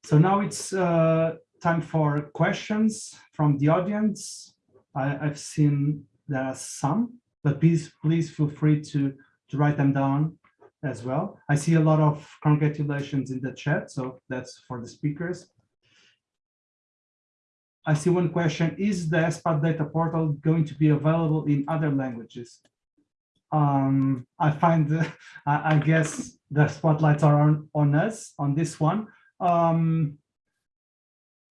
So now it's uh, time for questions from the audience. I, have seen there are some, but please, please feel free to, to write them down as well. I see a lot of congratulations in the chat, so that's for the speakers. I see one question, is the ESPAD data portal going to be available in other languages? Um, I find, I, I, guess the spotlights are on, on us on this one. Um,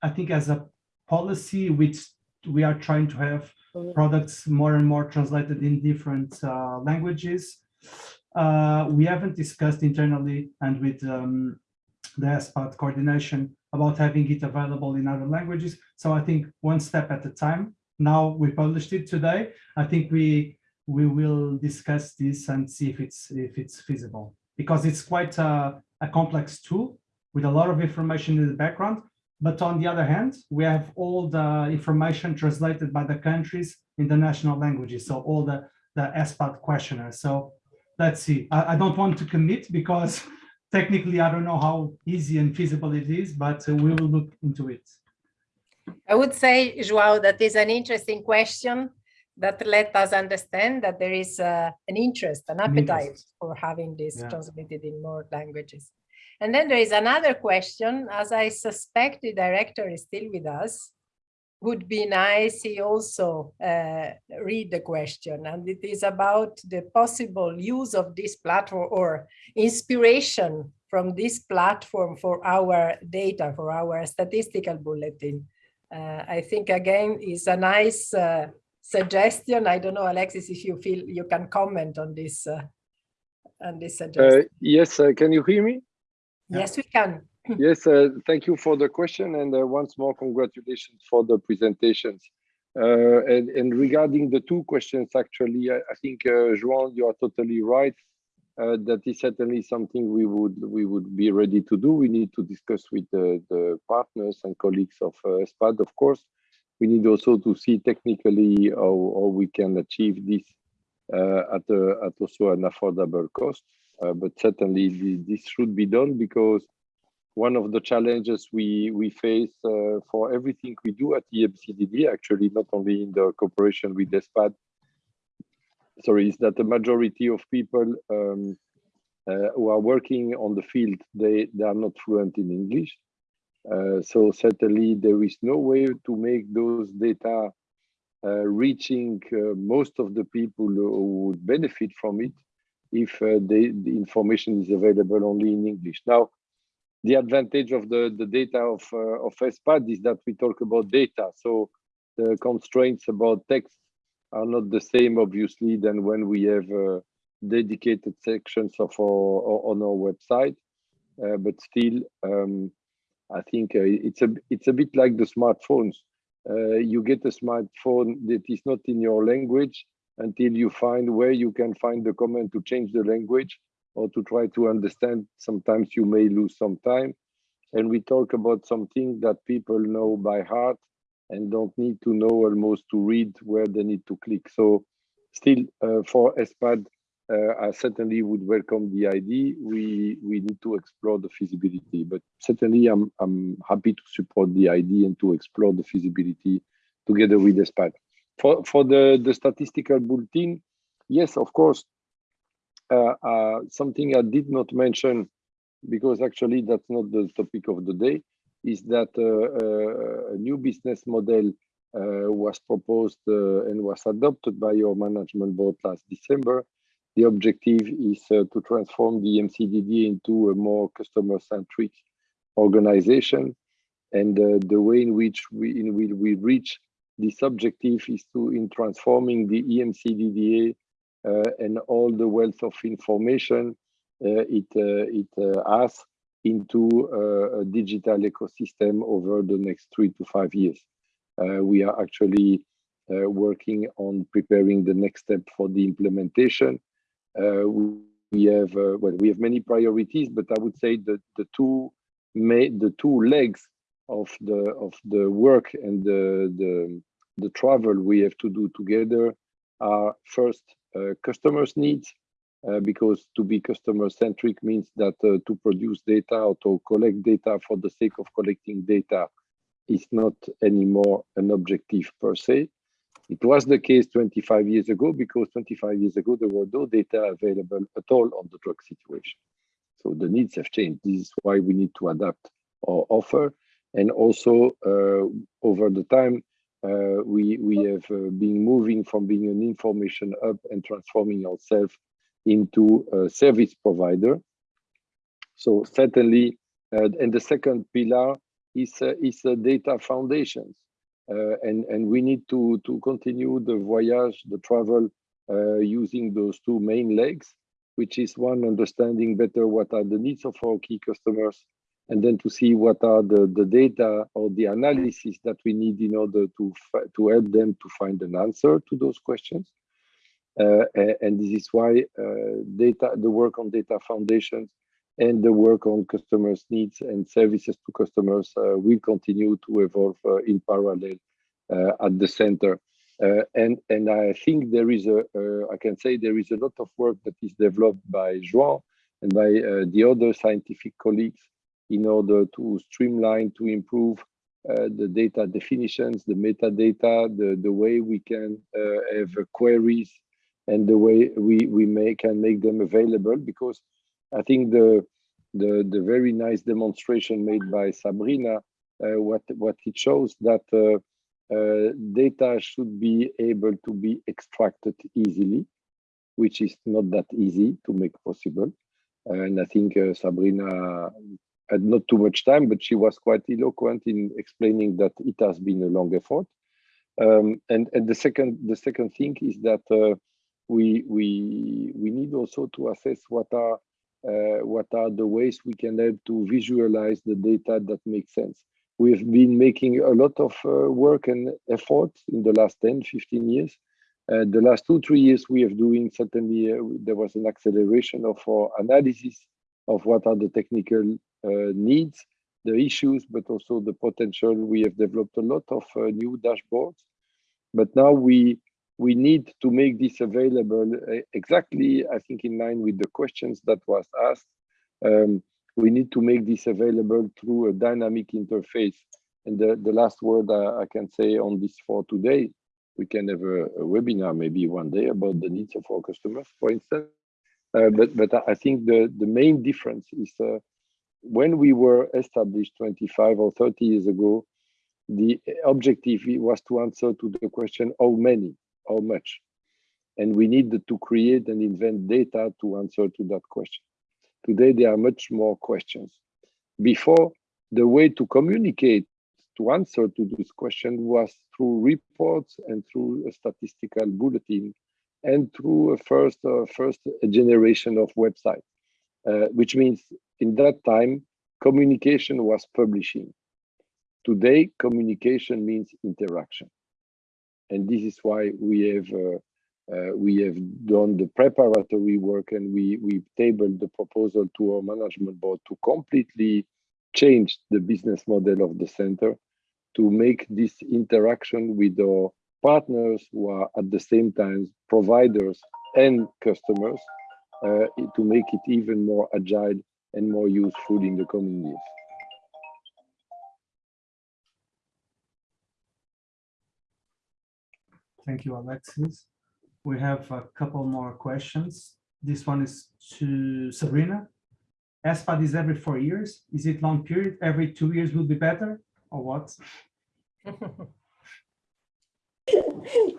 I think as a policy, which we are trying to have products more and more translated in different uh, languages. Uh, we haven't discussed internally and with um, the ESPAD coordination about having it available in other languages. So I think one step at a time. Now we published it today. I think we we will discuss this and see if it's if it's feasible because it's quite a, a, complex tool with a lot of information in the background. But on the other hand, we have all the information translated by the countries in the national languages. So all the, the ESPAD questionnaire. So let's see. I, I don't want to commit because technically I don't know how easy and feasible it is, but we will look into it. I would say, Joao, that is an interesting question that let us understand that there is uh, an interest, an appetite interest. for having this yeah. transmitted in more languages. And then there is another question, as I suspect the director is still with us, would be nice he also uh, read the question and it is about the possible use of this platform or inspiration from this platform for our data, for our statistical bulletin. Uh, I think again is a nice uh, suggestion. I don't know, Alexis, if you feel you can comment on this uh, on this suggestion. Uh, yes, uh, can you hear me? Yes, we can. yes, uh, thank you for the question and uh, once more congratulations for the presentations. Uh, and, and, regarding the two questions, actually, I, I think João, you are totally right. that is certainly something we would we would be ready to do. We need to discuss with the, the partners and colleagues of ESPAD, of course we need also to see technically how, how we can achieve this uh, at, a, at also an affordable cost. Uh, but certainly this should be done because one of the challenges we, we face uh, for everything we do at EMCDDA, actually not only in the cooperation with ESPAD, sorry, is that the majority of people um, uh, who are working on the field, they, they are not fluent in English. Uh, so certainly there is no way to make those data uh, reaching uh, most of the people who would benefit from it if the information is available only in English. Now, the advantage of the, the data of, uh, of ESPAD is that we talk about data. So the constraints about text are not the same, obviously, than when we have uh, dedicated sections of our, on our website. Uh, but still, um, I think uh, it's a it's a bit like the smartphones. Uh, you get a smartphone that is not in your language until you find where you can find the command to change the language or to try to understand. Sometimes you may lose some time. And we talk about something that people know by heart and don't need to know almost to read where they need to click. So still uh, for ESPAD, I certainly would welcome the idea. We we need to explore the feasibility, but certainly I'm I'm happy to support the idea and to explore the feasibility together with ESPAD. For for the the statistical bulletin, yes, of course. Uh, uh, something I did not mention because actually that's not the topic of the day is that uh, uh, a new business model uh, was proposed and was adopted by your management board last December the objective is uh, to transform the EMCDDA into a more customer-centric organization. And uh, the way in which we, in will we reach this objective is to in transforming the EMCDDA uh, and all the wealth of information uh, it uh, it uh, has into a digital ecosystem over the next three to five years. we are actually working on preparing the next step for the implementation we have uh, well, we have many priorities, but I would say that the two may, the two legs of the of the work and the the the travel we have to do together are first uh, customers' needs, uh, because to be customer centric means that uh, to produce data or to collect data for the sake of collecting data is not anymore an objective per se. It was the case 25 years ago because 25 years ago there were no data available at all on the drug situation. So the needs have changed. This is why we need to adapt our offer. And also uh, over the time, uh, we, we have uh, been moving from being an information hub and transforming ourselves into a service provider. So certainly, uh, and the second pillar is, uh, is data foundations. Uh, and and we need to to continue the voyage, the travel, uh, using those two main legs, which is one understanding better what are the needs of our key customers, and then to see what are the the data or the analysis that we need in order to to help them to find an answer to those questions. Uh, and this is why uh, data, the work on data foundations and the work on customers' needs and services to customers uh, will continue to evolve uh, in parallel uh, at the center. and and I think there is a I can say there is a lot of work that is developed by João and by the other scientific colleagues in order to streamline, to improve uh, the data definitions, the metadata, the, the way we can uh, have queries and the way we, we may, can make them available because I think the the the very nice demonstration made by Sabrina, uh, what what it shows that uh, uh, data should be able to be extracted easily, which is not that easy to make possible. And I think Sabrina had not too much time, but she was quite eloquent in explaining that it has been a long effort. Um, and and the second the second thing is that uh, we we we need also to assess what are what are the ways we can help to visualize the data that makes sense. We've been making a lot of uh, work and effort in the last 10, 15 years. Uh, the last two, three years, we have doing certainly, uh, there was an acceleration of our analysis of what are the technical uh, needs, the issues, but also the potential. We have developed a lot of uh, new dashboards, but now we we need to make this available uh, exactly, I think, in line with the questions that was asked. Um, we need to make this available through a dynamic interface. And the, the last word I, I can say on this for today, we can have a, a, webinar maybe one day about the needs of our customers, for instance. Uh, but but I think the, the main difference is uh, when we were established 25 or 30 years ago, the objective was to answer to the question, how many, how much? And we needed to create and invent data to answer to that question. Today, there are much more questions. Before, the way to communicate to answer to this question was through reports and through a statistical bulletin and through a first uh, first generation of website, uh, which means in that time communication was publishing. Today, communication means interaction, and this is why we have uh, uh, we have done the preparatory work and we we tabled the proposal to our management board to completely change the business model of the center to make this interaction with our partners who are at the same time providers and customers uh, to make it even more agile and more useful in the coming years. Thank you, Alexis. We have a couple more questions. This one is to Sabrina. ESPAD is every four years. Is it long period? Every two years will be better or what?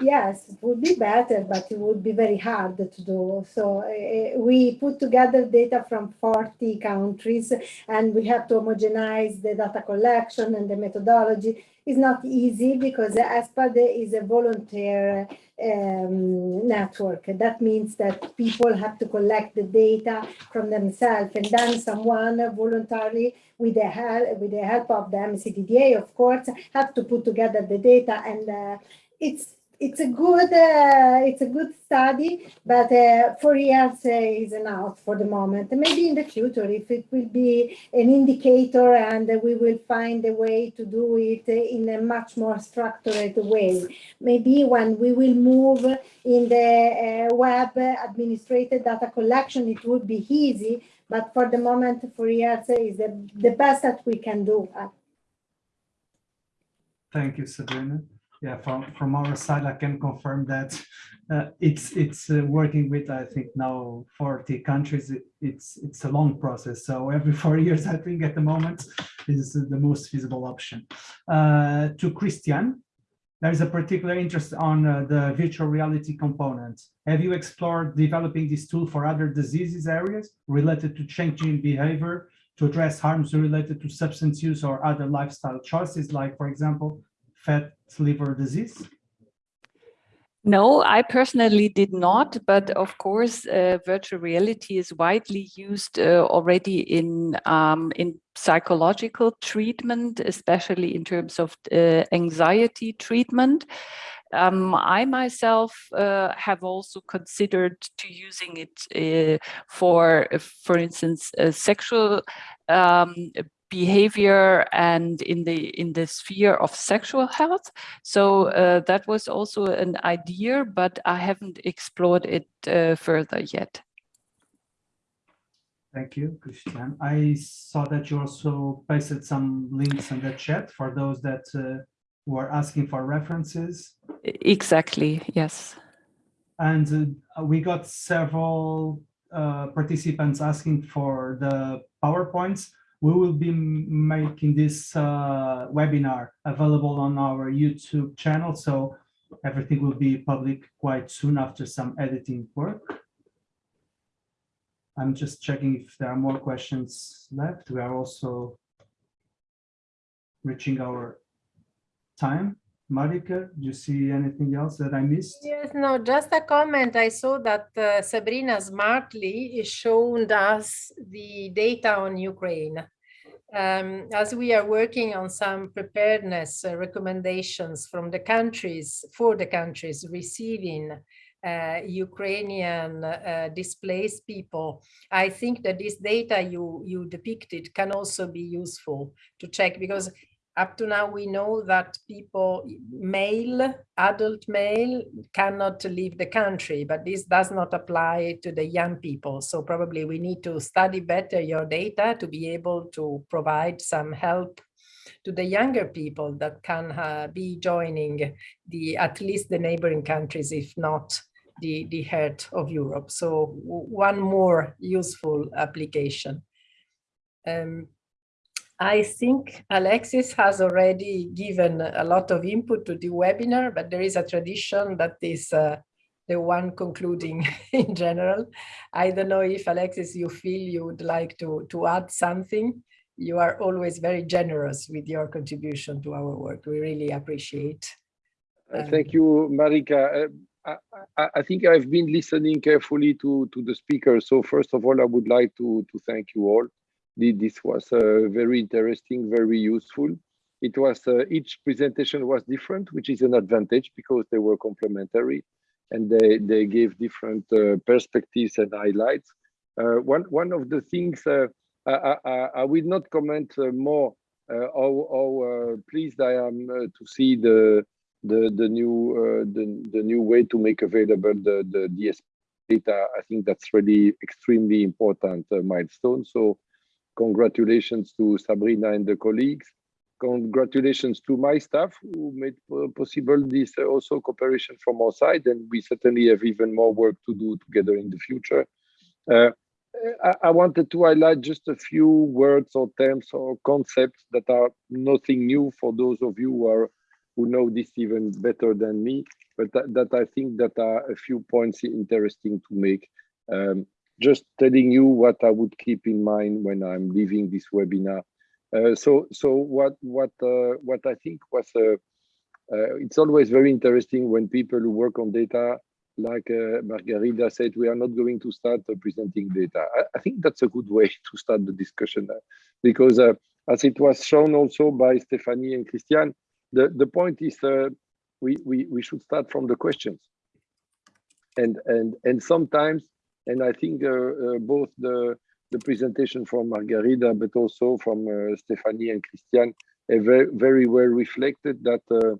yes, it would be better, but it would be very hard to do. So uh, we put together data from 40 countries and we have to homogenize the data collection and the methodology. It's not easy because ESPAD is a volunteer um, network. That means that people have to collect the data from themselves and then someone voluntarily with the help with the help of the EMCDDA, of course, have to put together the data and uh, it's it's a good uh, it's a good study, but uh, four years uh, is enough for the moment. Maybe in the future, if it will be an indicator and we will find a way to do it in a much more structured way. Maybe when we will move in the uh, web administrated data collection, it would be easy. But for the moment, four years is the, the best that we can do. Thank you, Sabrina yeah, from from our side, I can confirm that uh, it's it's uh, working with I think now 40 countries. It, it's it's a long process. So every four years, I think at the moment is the most feasible option. Uh, to Christian, there is a particular interest on uh, the virtual reality component. Have you explored developing this tool for other diseases areas related to changing behavior to address harms related to substance use or other lifestyle choices, like, for example, fat liver disease? No, I personally did not, but of course, uh, virtual reality is widely used uh, already in um, in psychological treatment, especially in terms of uh, anxiety treatment. Um, I myself uh, have also considered to using it uh, for, for instance, sexual um, behavior and in the in the sphere of sexual health. So uh, that was also an idea, but I haven't explored it uh, further yet. Thank you, Christian. I saw that you also pasted some links in the chat for those that uh, were asking for references. Exactly, yes. And uh, we got several uh, participants asking for the PowerPoints we will be making this uh, webinar available on our YouTube channel. So everything will be public quite soon after some editing work. I'm just checking if there are more questions left. We are also reaching our time. Marika, do you see anything else that I missed? Yes, no, just a comment. I saw that uh, Sabrina smartly showed us the data on Ukraine. Um, as we are working on some preparedness uh, recommendations from the countries, for the countries receiving uh, Ukrainian uh, displaced people, I think that this data you, you depicted can also be useful to check because up to now we know that people male adult male cannot leave the country but this does not apply to the young people. So probably we need to study better your data to be able to provide some help to the younger people that can uh, be joining the at least the neighboring countries if not the the heart of europe. So one more useful application. Um, I think Alexis has already given a lot of input to the webinar, but there is a tradition that is uh, the one concluding in general. I don't know if Alexis, you feel you would like to, to add something. You are always very generous with your contribution to our work. We really appreciate. Uh, thank you, Marika. Uh, I, I, think I've been listening carefully to, to the speakers. So first of all, I would like to, to thank you all. This was uh, very interesting, very useful. It was uh, each presentation was different, which is an advantage because they were complementary and they, they gave different uh, perspectives and highlights. Uh, one, one of the things uh, I, I, I, will not comment uh, more how, how pleased I am to see the the the new the, the new way to make available the the ESPAD data. I think that's really extremely important milestone. So congratulations to Sabrina and the colleagues congratulations to my staff who made possible this uh, also cooperation from our side and we certainly have even more work to do together in the future. Uh, I, I, wanted to highlight just a few words or terms or concepts that are nothing new for those of you who are who know this even better than me, but that, that I think that are a few points interesting to make. Um, just telling you what I would keep in mind when I'm leaving this webinar uh, so so what what uh, what I think was uh, it's always very interesting when people who work on data like uh, Margarida said, we are not going to start uh, presenting data. I, I, think that's a good way to start the discussion uh, because as it was shown also by Stephanie and Christian, the, the point is we, we, we should start from the questions. And, and, and sometimes, and I think both the, the presentation from Margarida, but also from uh, Stephanie and Christian, very, very well reflected that uh,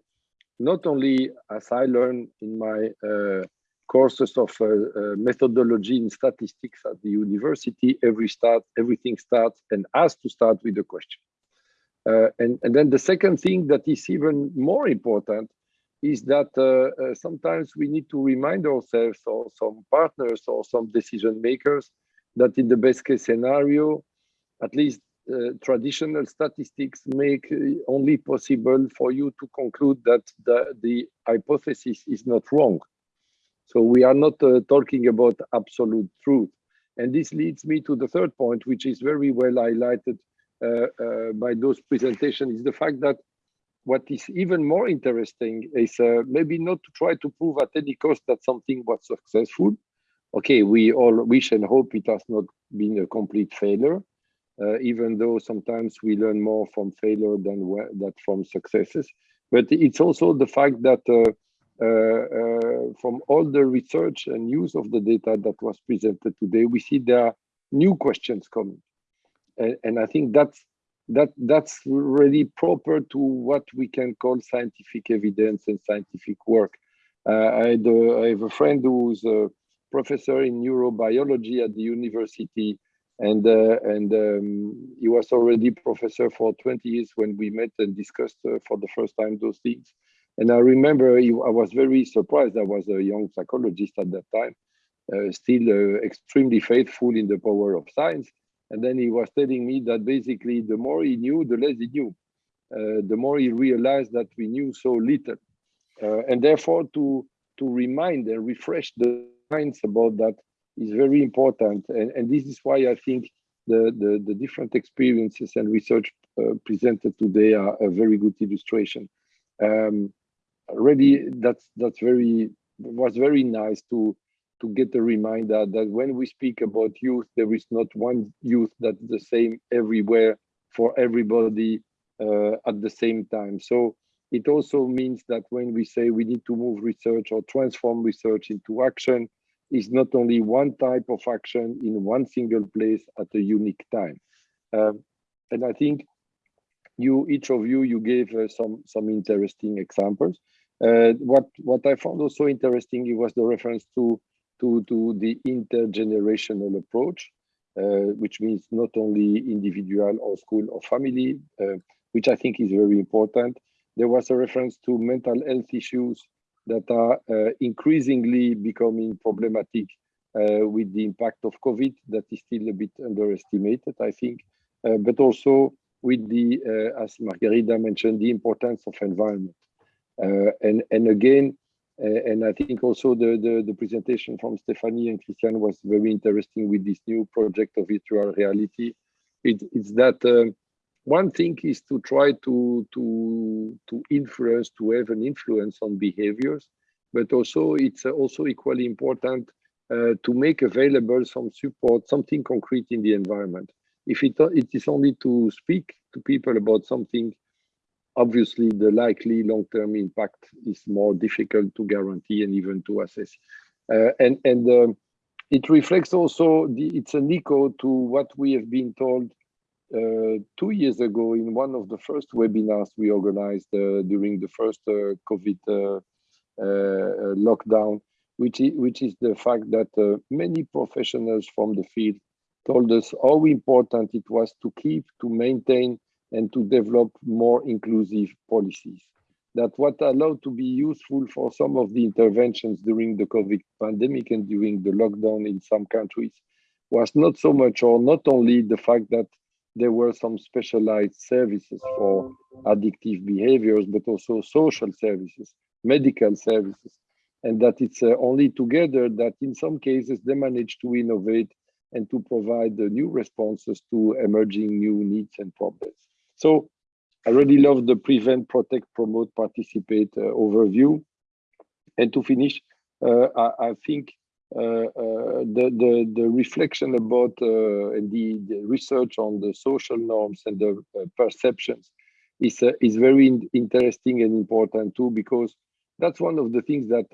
not only as I learned in my uh, courses of uh, uh, methodology in statistics at the university, every start, everything starts and has to start with a question. Uh, and, and then the second thing that is even more important is that sometimes we need to remind ourselves or some partners or some decision makers that in the best case scenario, at least uh, traditional statistics make only possible for you to conclude that the, the hypothesis is not wrong. So we are not uh, talking about absolute truth. And this leads me to the third point, which is very well highlighted uh, uh by those presentations, is the fact that what is even more interesting is uh, maybe not to try to prove at any cost that something was successful, okay, we all wish and hope it has not been a complete failure, uh, even though sometimes we learn more from failure than that from successes. But it's also the fact that uh, uh, uh, from all the research and use of the data that was presented today, we see there are new questions coming. And, and I think that's that that's really proper to what we can call scientific evidence and scientific work. Uh, I, had, uh, I, have a friend who's a professor in neurobiology at the university and uh, and um, he was already professor for 20 years when we met and discussed uh, for the first time those things. And i remember he, i was very surprised. I was a young psychologist at that time uh, still uh, extremely faithful in the power of science and then he was telling me that basically the more he knew the less he knew uh, the more he realized that we knew so little uh, and therefore to to remind and refresh the minds about that is very important. And, and this is why I think the, the, the different experiences and research uh, presented today are a very good illustration. Um, really, that's that's very was very nice to to get a reminder that when we speak about youth, there is not one youth that's the same everywhere for everybody uh, at the same time. So it also means that when we say we need to move research or transform research into action, is not only one type of action in one single place at a unique time. Um, and I think you, each of you, you gave uh, some some interesting examples. Uh, what what I found also interesting was the reference to to to the intergenerational approach, uh, which means not only individual or school or family, uh, which I think is very important. There was a reference to mental health issues that are uh, increasingly becoming problematic uh, with the impact of COVID that is still a bit underestimated, I think, uh, but also with the, uh, as Margarida mentioned, the importance of environment. And, and again, and I think also the, the, the, presentation from Stephanie and Christian was very interesting with this new project of virtual reality. It, it's that um, one thing is to try to, to, to influence, to have an influence on behaviors, but also it's also equally important uh, to make available some support, something concrete in the environment. If it, it is only to speak to people about something, obviously the likely long-term impact is more difficult to guarantee and even to assess. Uh, and and um, it reflects also, the, it's an echo to what we have been told uh, two years ago in one of the first webinars we organized uh, during the first uh, COVID uh, uh, lockdown, which is, which is the fact that many professionals from the field told us how important it was to keep, to maintain, and to develop more inclusive policies. That what allowed to be useful for some of the interventions during the COVID pandemic and during the lockdown in some countries was not so much or not only the fact that there were some specialized services for addictive behaviors, but also social services, medical services, and that it's uh, only together that in some cases they manage to innovate and to provide the new responses to emerging new needs and problems. So I really love the prevent, protect, promote, participate uh, overview. And to finish, uh, I, I, think uh, uh, the, the, the reflection about uh, and the, the, research on the social norms and the perceptions is, is very in interesting and important too, because that's one of the things that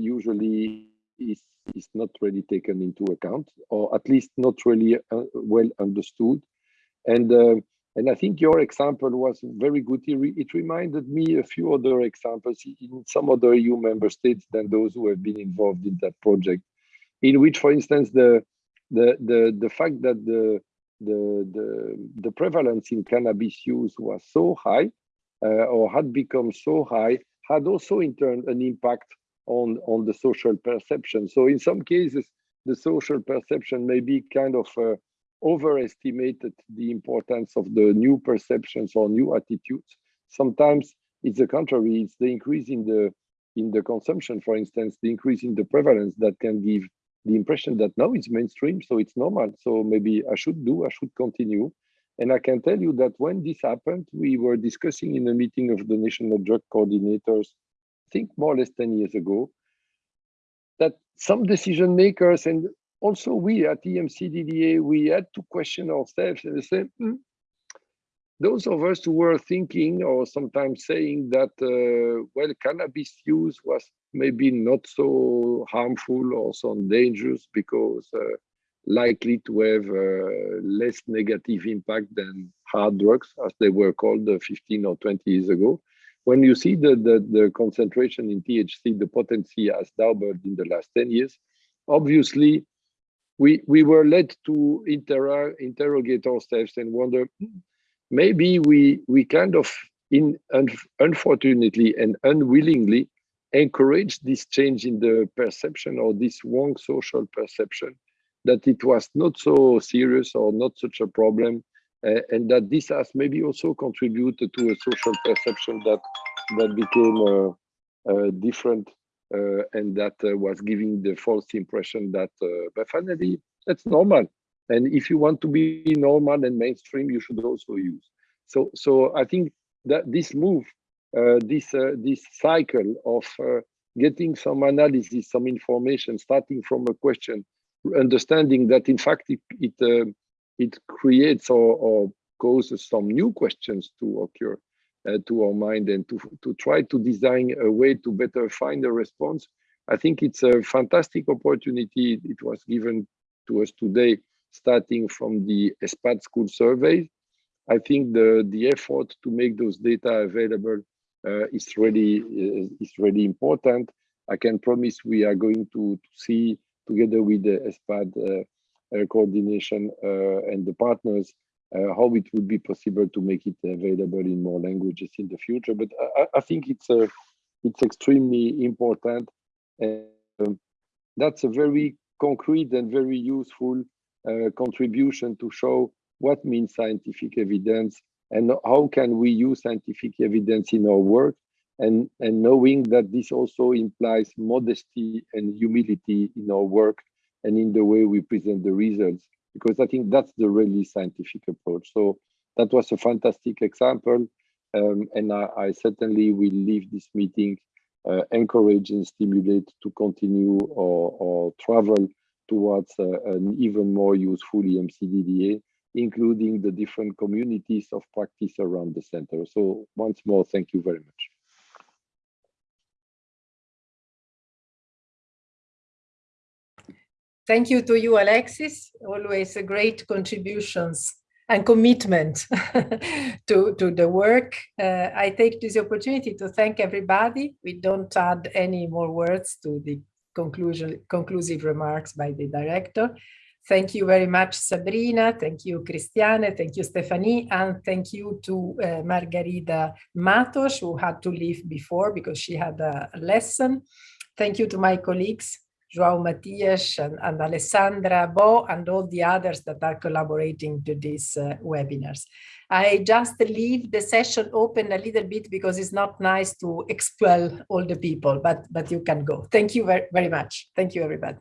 usually is is not really taken into account, or at least not really uh, well understood. And uh, and I think your example was very good. It, re it, reminded me a few other examples in some other EU member states than those who have been involved in that project, in which, for instance, the the the the fact that the the the, the prevalence in cannabis use was so high uh, or had become so high had also in turn an impact on, on the social perception. So in some cases, the social perception may be kind of uh, overestimated the importance of the new perceptions or new attitudes. Sometimes it's the contrary, it's the increase in the in the consumption, for instance, the increase in the prevalence that can give the impression that now it's mainstream, so it's normal. So maybe I should do, I should continue. And I can tell you that when this happened, we were discussing in a meeting of the national drug coordinators I think more or less 10 years ago, that some decision makers and also we at EMCDDA, we had to question ourselves and say, hmm, those of us who were thinking or sometimes saying that, uh, well, cannabis use was maybe not so harmful or so dangerous because uh, likely to have uh, less negative impact than hard drugs, as they were called uh, 15 or 20 years ago. When you see the, the, the concentration in THC, the potency has doubled in the last 10 years, obviously we, we were led to inter interrogate ourselves and wonder, maybe we, we kind of, in un unfortunately and unwillingly, encouraged this change in the perception or this wrong social perception that it was not so serious or not such a problem uh, and that this has maybe also contributed to a social perception that that became uh, uh, different and that was giving the false impression that but finally that's normal. And if you want to be normal and mainstream you should also use. So so i think that this move uh, this uh, this cycle of uh, getting some analysis some information starting from a question understanding that in fact it it it creates or, or causes some new questions to occur uh, to our mind and to, to try to design a way to better find a response. I think it's a fantastic opportunity. It was given to us today, starting from the ESPAD school survey. I think the, the effort to make those data available uh, is really uh, is really important. I can promise we are going to, to see together with the ESPAD uh, uh, coordination uh, and the partners uh, how it would be possible to make it available in more languages in the future. But I, I think it's a, it's extremely important, and um, that's a very concrete and very useful uh, contribution to show what means scientific evidence, and how can we use scientific evidence in our work and, and knowing that this also implies modesty and humility in our work and in the way we present the results, because I think that's the really scientific approach. So that was a fantastic example. Um, and I, I, certainly will leave this meeting uh, and stimulate to continue or, or travel towards uh, an even more useful EMCDDA, including the different communities of practice around the center. So once more, thank you very much. Thank you to you, Alexis. Always a great contributions and commitment to, to the work. Uh, I take this opportunity to thank everybody. We don't add any more words to the conclusion, conclusive remarks by the director. Thank you very much, Sabrina. Thank you, Christiane. Thank you, Stephanie. And thank you to uh, Margarida Matos, who had to leave before because she had a lesson. Thank you to my colleagues, João Matias and, and, Alessandra Bo and all the others that are collaborating to these uh, webinars. I just leave the session open a little bit because it's not nice to expel all the people, but, but you can go. Thank you very, very much. Thank you, everybody.